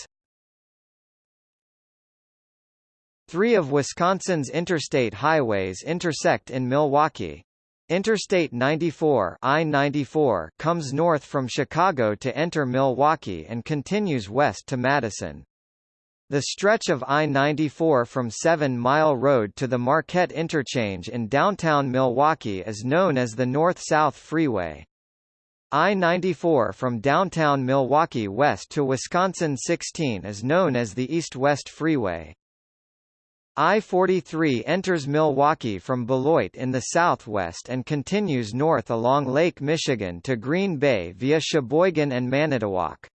Three of Wisconsin's interstate highways intersect in Milwaukee. Interstate 94 I-94 comes north from Chicago to enter Milwaukee and continues west to Madison. The stretch of I-94 from Seven Mile Road to the Marquette Interchange in downtown Milwaukee is known as the North-South Freeway. I-94 from downtown Milwaukee west to Wisconsin 16 is known as the East-West Freeway. I-43 enters Milwaukee from Beloit in the southwest and continues north along Lake Michigan to Green Bay via Sheboygan and Manitowoc.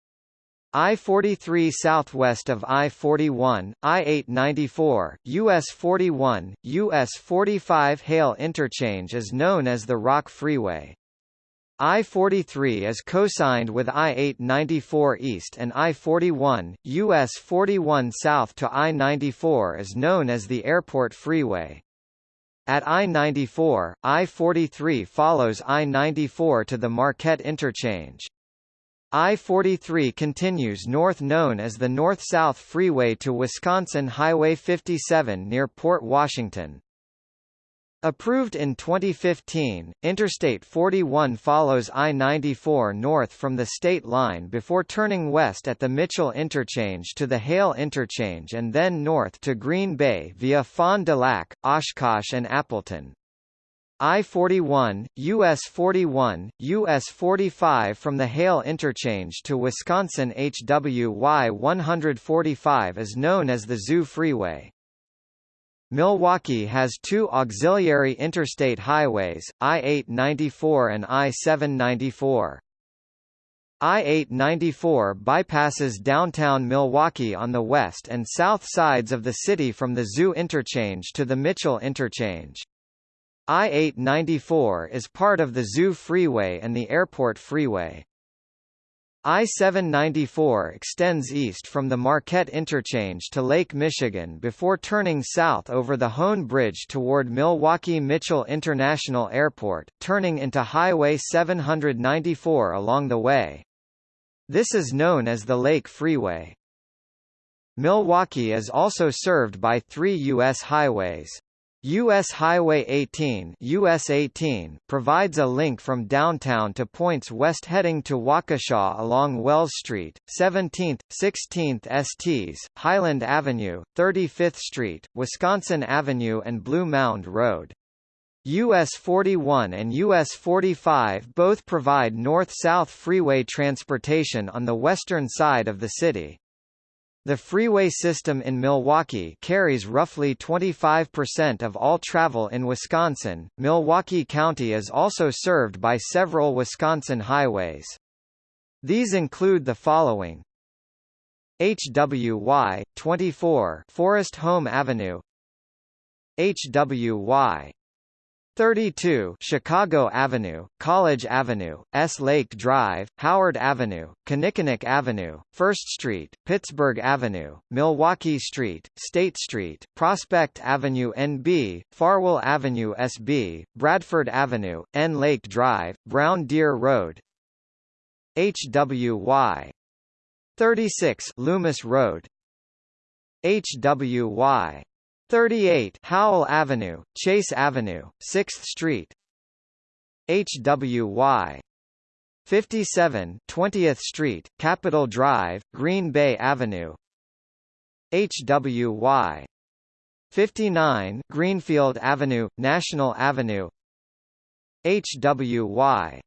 I-43 southwest of I-41, I-894, US 41, US 45 Hale Interchange is known as the Rock Freeway. I-43 is cosigned with I-894 East and I-41, US 41 South to I-94 is known as the Airport Freeway. At I-94, I-43 follows I-94 to the Marquette Interchange. I-43 continues north known as the North-South Freeway to Wisconsin Highway 57 near Port Washington. Approved in 2015, Interstate 41 follows I-94 north from the state line before turning west at the Mitchell Interchange to the Hale Interchange and then north to Green Bay via Fond du Lac, Oshkosh and Appleton. I-41, US 41, US 45 from the Hale Interchange to Wisconsin HWY 145 is known as the Zoo Freeway. Milwaukee has two auxiliary interstate highways, I-894 and I-794. I-894 bypasses downtown Milwaukee on the west and south sides of the city from the Zoo Interchange to the Mitchell Interchange. I-894 is part of the Zoo Freeway and the Airport Freeway. I-794 extends east from the Marquette Interchange to Lake Michigan before turning south over the Hoan Bridge toward Milwaukee-Mitchell International Airport, turning into Highway 794 along the way. This is known as the Lake Freeway. Milwaukee is also served by three U.S. highways. U.S. Highway 18, US 18 provides a link from downtown to points west heading to Waukesha along Wells Street, 17th, 16th STs, Highland Avenue, 35th Street, Wisconsin Avenue and Blue Mound Road. US 41 and US 45 both provide north-south freeway transportation on the western side of the city. The freeway system in Milwaukee carries roughly 25% of all travel in Wisconsin. Milwaukee County is also served by several Wisconsin highways. These include the following: HWY 24 Forest Home Avenue, HWY 32 Chicago Avenue, College Avenue, S. Lake Drive, Howard Avenue, Kinnickinnick Avenue, 1st Street, Pittsburgh Avenue, Milwaukee Street, State Street, Prospect Avenue NB, Farwell Avenue SB, Bradford Avenue, N. Lake Drive, Brown Deer Road HWY 36 Loomis Road HWY 38 Howell Avenue, Chase Avenue, 6th Street. HWY 57 20th Street, Capitol Drive, Green Bay Avenue. HWY 59 Greenfield Avenue, National Avenue. HWY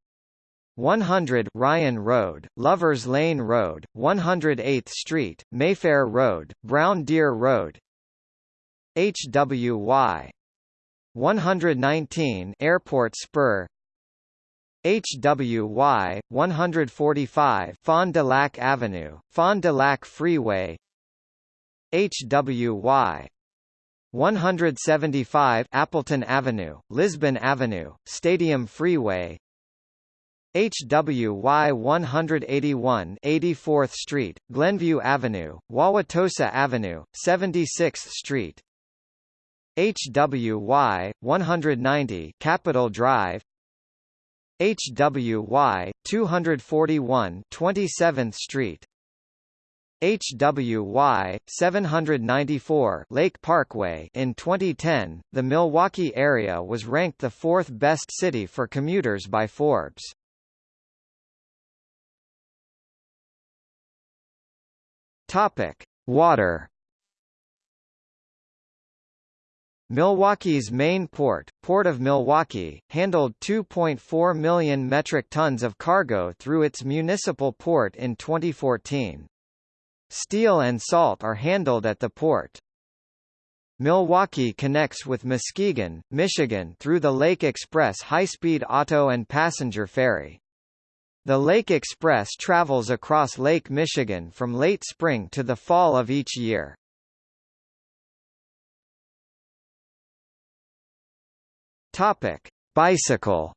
100 Ryan Road, Lovers Lane Road, 108th Street, Mayfair Road, Brown Deer Road HWY 119 Airport Spur. HWY 145 Fond du Lac Avenue, Fond du Lac Freeway. HWY 175 Appleton Avenue, Lisbon Avenue, Stadium Freeway. HWY 181 84th Street, Glenview Avenue, Wauwatosa Avenue, 76th Street HWY 190 Capitol Drive HWY 241 27th Street HWY 794 Lake Parkway. In 2010 the Milwaukee area was ranked the fourth best city for commuters by Forbes. Topic Water Milwaukee's main port, Port of Milwaukee, handled 2.4 million metric tons of cargo through its municipal port in 2014. Steel and salt are handled at the port. Milwaukee connects with Muskegon, Michigan through the Lake Express high-speed auto and passenger ferry. The Lake Express travels across Lake Michigan from late spring to the fall of each year. Topic: Bicycle.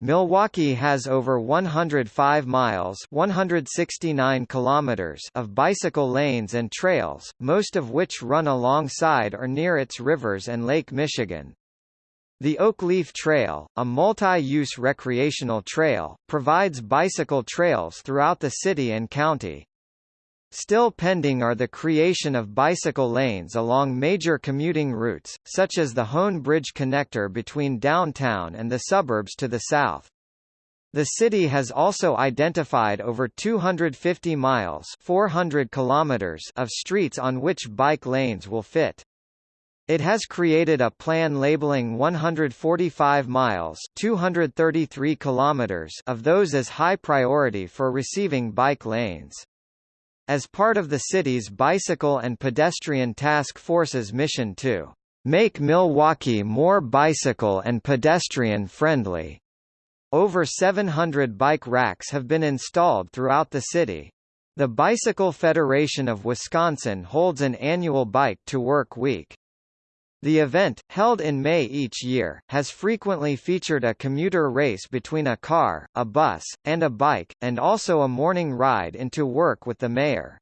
Milwaukee has over 105 miles 169 kilometers of bicycle lanes and trails, most of which run alongside or near its rivers and Lake Michigan. The Oak Leaf Trail, a multi-use recreational trail, provides bicycle trails throughout the city and county. Still pending are the creation of bicycle lanes along major commuting routes, such as the Hoan Bridge connector between downtown and the suburbs to the south. The city has also identified over 250 miles 400 kilometers of streets on which bike lanes will fit. It has created a plan labeling 145 miles 233 kilometers of those as high priority for receiving bike lanes. As part of the city's Bicycle and Pedestrian Task Force's mission to make Milwaukee more bicycle and pedestrian friendly. Over 700 bike racks have been installed throughout the city. The Bicycle Federation of Wisconsin holds an annual Bike to Work Week. The event, held in May each year, has frequently featured a commuter race between a car, a bus, and a bike, and also a morning ride into work with the mayor.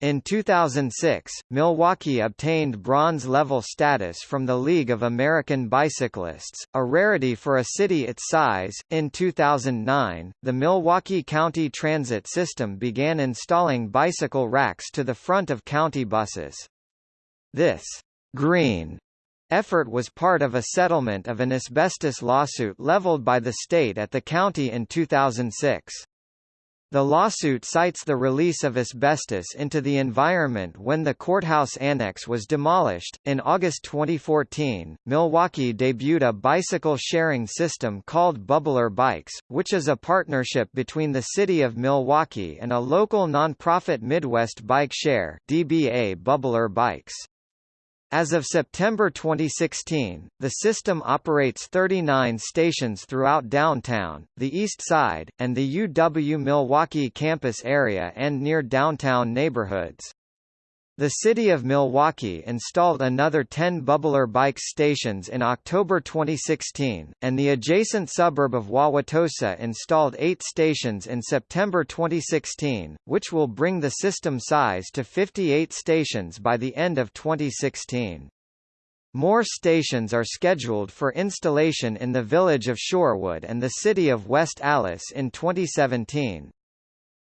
In 2006, Milwaukee obtained bronze-level status from the League of American Bicyclists, a rarity for a city its size. In 2009, the Milwaukee County Transit System began installing bicycle racks to the front of county buses. This green effort was part of a settlement of an asbestos lawsuit leveled by the state at the county in 2006. The lawsuit cites the release of asbestos into the environment when the courthouse annex was demolished. In August 2014, Milwaukee debuted a bicycle sharing system called Bubbler Bikes, which is a partnership between the City of Milwaukee and a local nonprofit Midwest Bike Share (DBA Bubbler Bikes). As of September 2016, the system operates 39 stations throughout downtown, the East Side, and the UW-Milwaukee campus area and near downtown neighborhoods. The city of Milwaukee installed another 10 Bubbler bike stations in October 2016, and the adjacent suburb of Wauwatosa installed eight stations in September 2016, which will bring the system size to 58 stations by the end of 2016. More stations are scheduled for installation in the village of Shorewood and the city of West Allis in 2017.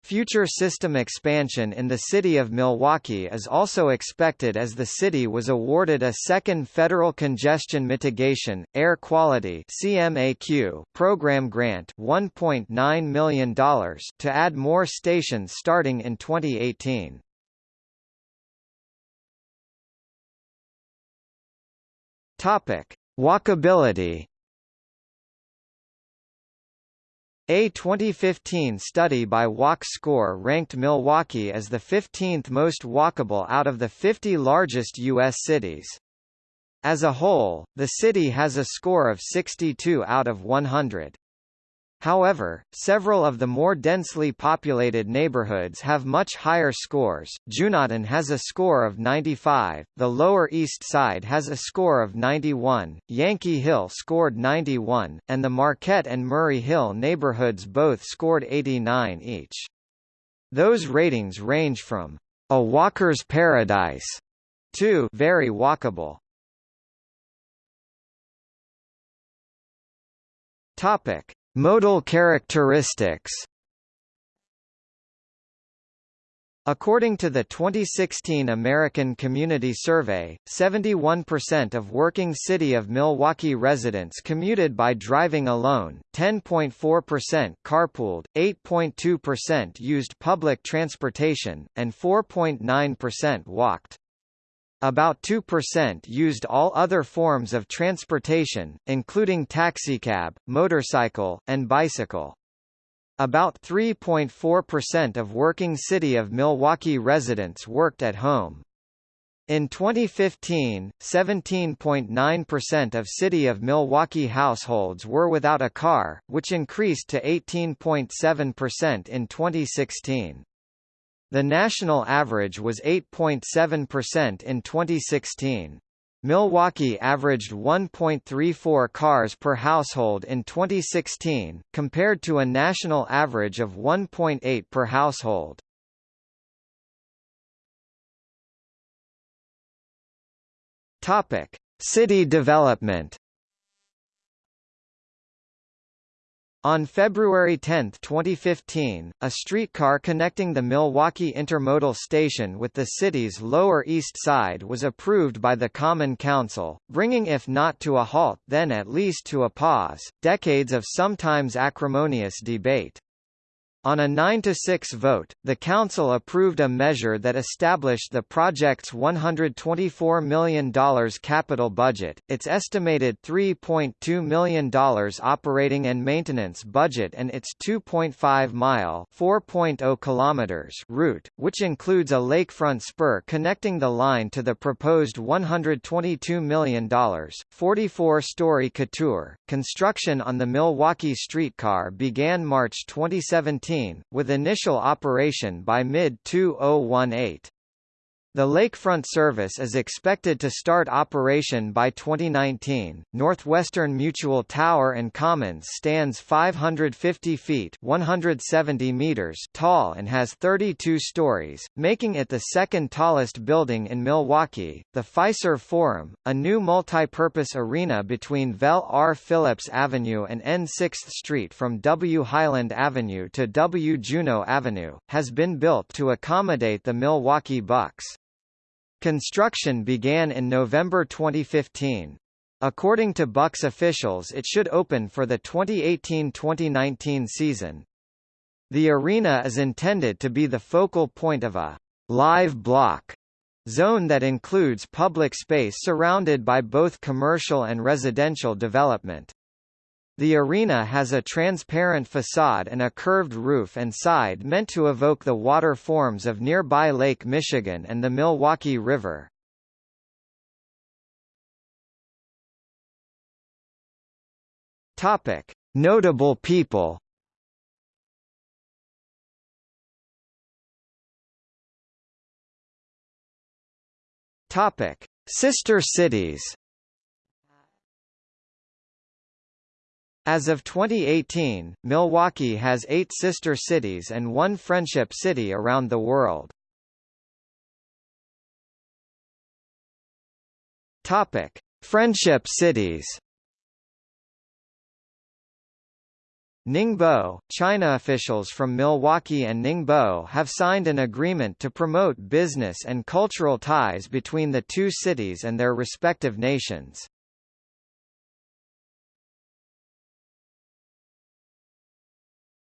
Future system expansion in the city of Milwaukee is also expected as the city was awarded a second Federal Congestion Mitigation, Air Quality CMAQ program grant $1.9 million to add more stations starting in 2018. Topic: Walkability A 2015 study by Walk Score ranked Milwaukee as the 15th most walkable out of the 50 largest U.S. cities. As a whole, the city has a score of 62 out of 100. However, several of the more densely populated neighborhoods have much higher scores. Juneautown has a score of 95, the Lower East Side has a score of 91, Yankee Hill scored 91, and the Marquette and Murray Hill neighborhoods both scored 89 each. Those ratings range from a walker's paradise to very walkable. Topic: Modal characteristics According to the 2016 American Community Survey, 71% of working City of Milwaukee residents commuted by driving alone, 10.4% carpooled, 8.2% used public transportation, and 4.9% walked. About 2% used all other forms of transportation, including taxicab, motorcycle, and bicycle. About 3.4% of working City of Milwaukee residents worked at home. In 2015, 17.9% of City of Milwaukee households were without a car, which increased to 18.7% in 2016. The national average was 8.7% in 2016. Milwaukee averaged 1.34 cars per household in 2016, compared to a national average of 1.8 per household. Topic: City development. On February 10, 2015, a streetcar connecting the Milwaukee Intermodal Station with the city's Lower East Side was approved by the Common Council, bringing if not to a halt then at least to a pause, decades of sometimes acrimonious debate. On a 9–6 vote, the Council approved a measure that established the project's $124 million capital budget, its estimated $3.2 million operating and maintenance budget and its 2.5-mile kilometers route, which includes a lakefront spur connecting the line to the proposed $122 million, 44-story couture. Construction on the Milwaukee streetcar began March 2017 with initial operation by mid-2018. The lakefront service is expected to start operation by 2019. Northwestern Mutual Tower and Commons stands 550 feet (170 meters) tall and has 32 stories, making it the second tallest building in Milwaukee. The Fiserv Forum, a new multi-purpose arena between Vel R. Phillips Avenue and N 6th Street from W. Highland Avenue to W. Juneau Avenue, has been built to accommodate the Milwaukee Bucks. Construction began in November 2015. According to Bucks officials it should open for the 2018-2019 season. The arena is intended to be the focal point of a live block zone that includes public space surrounded by both commercial and residential development. The arena has a transparent facade and a curved roof and side meant to evoke the water forms of nearby Lake Michigan and the Milwaukee River. Topic: Notable people. Topic: Sister cities. As of 2018, Milwaukee has eight sister cities and one friendship city around the world. Topic: Friendship cities. Ningbo, China officials from Milwaukee and Ningbo have signed an agreement to promote business and cultural ties between the two cities and their respective nations.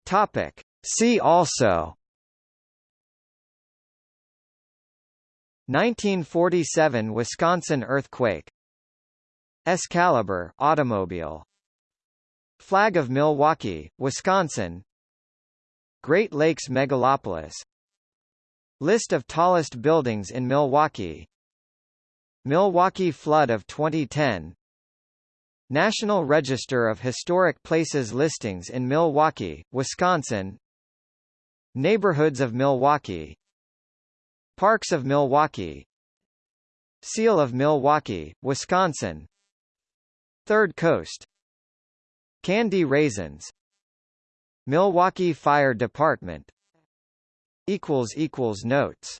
Topic. See also. 1947 Wisconsin earthquake. Excalibur automobile. Flag of Milwaukee, Wisconsin. Great Lakes megalopolis. List of tallest buildings in Milwaukee. Milwaukee flood of 2010 National Register of Historic Places listings in Milwaukee, Wisconsin. Neighborhoods of Milwaukee. Parks of Milwaukee. Seal of Milwaukee, Wisconsin. Third Coast. Candy Raisins. Milwaukee Fire Department. Notes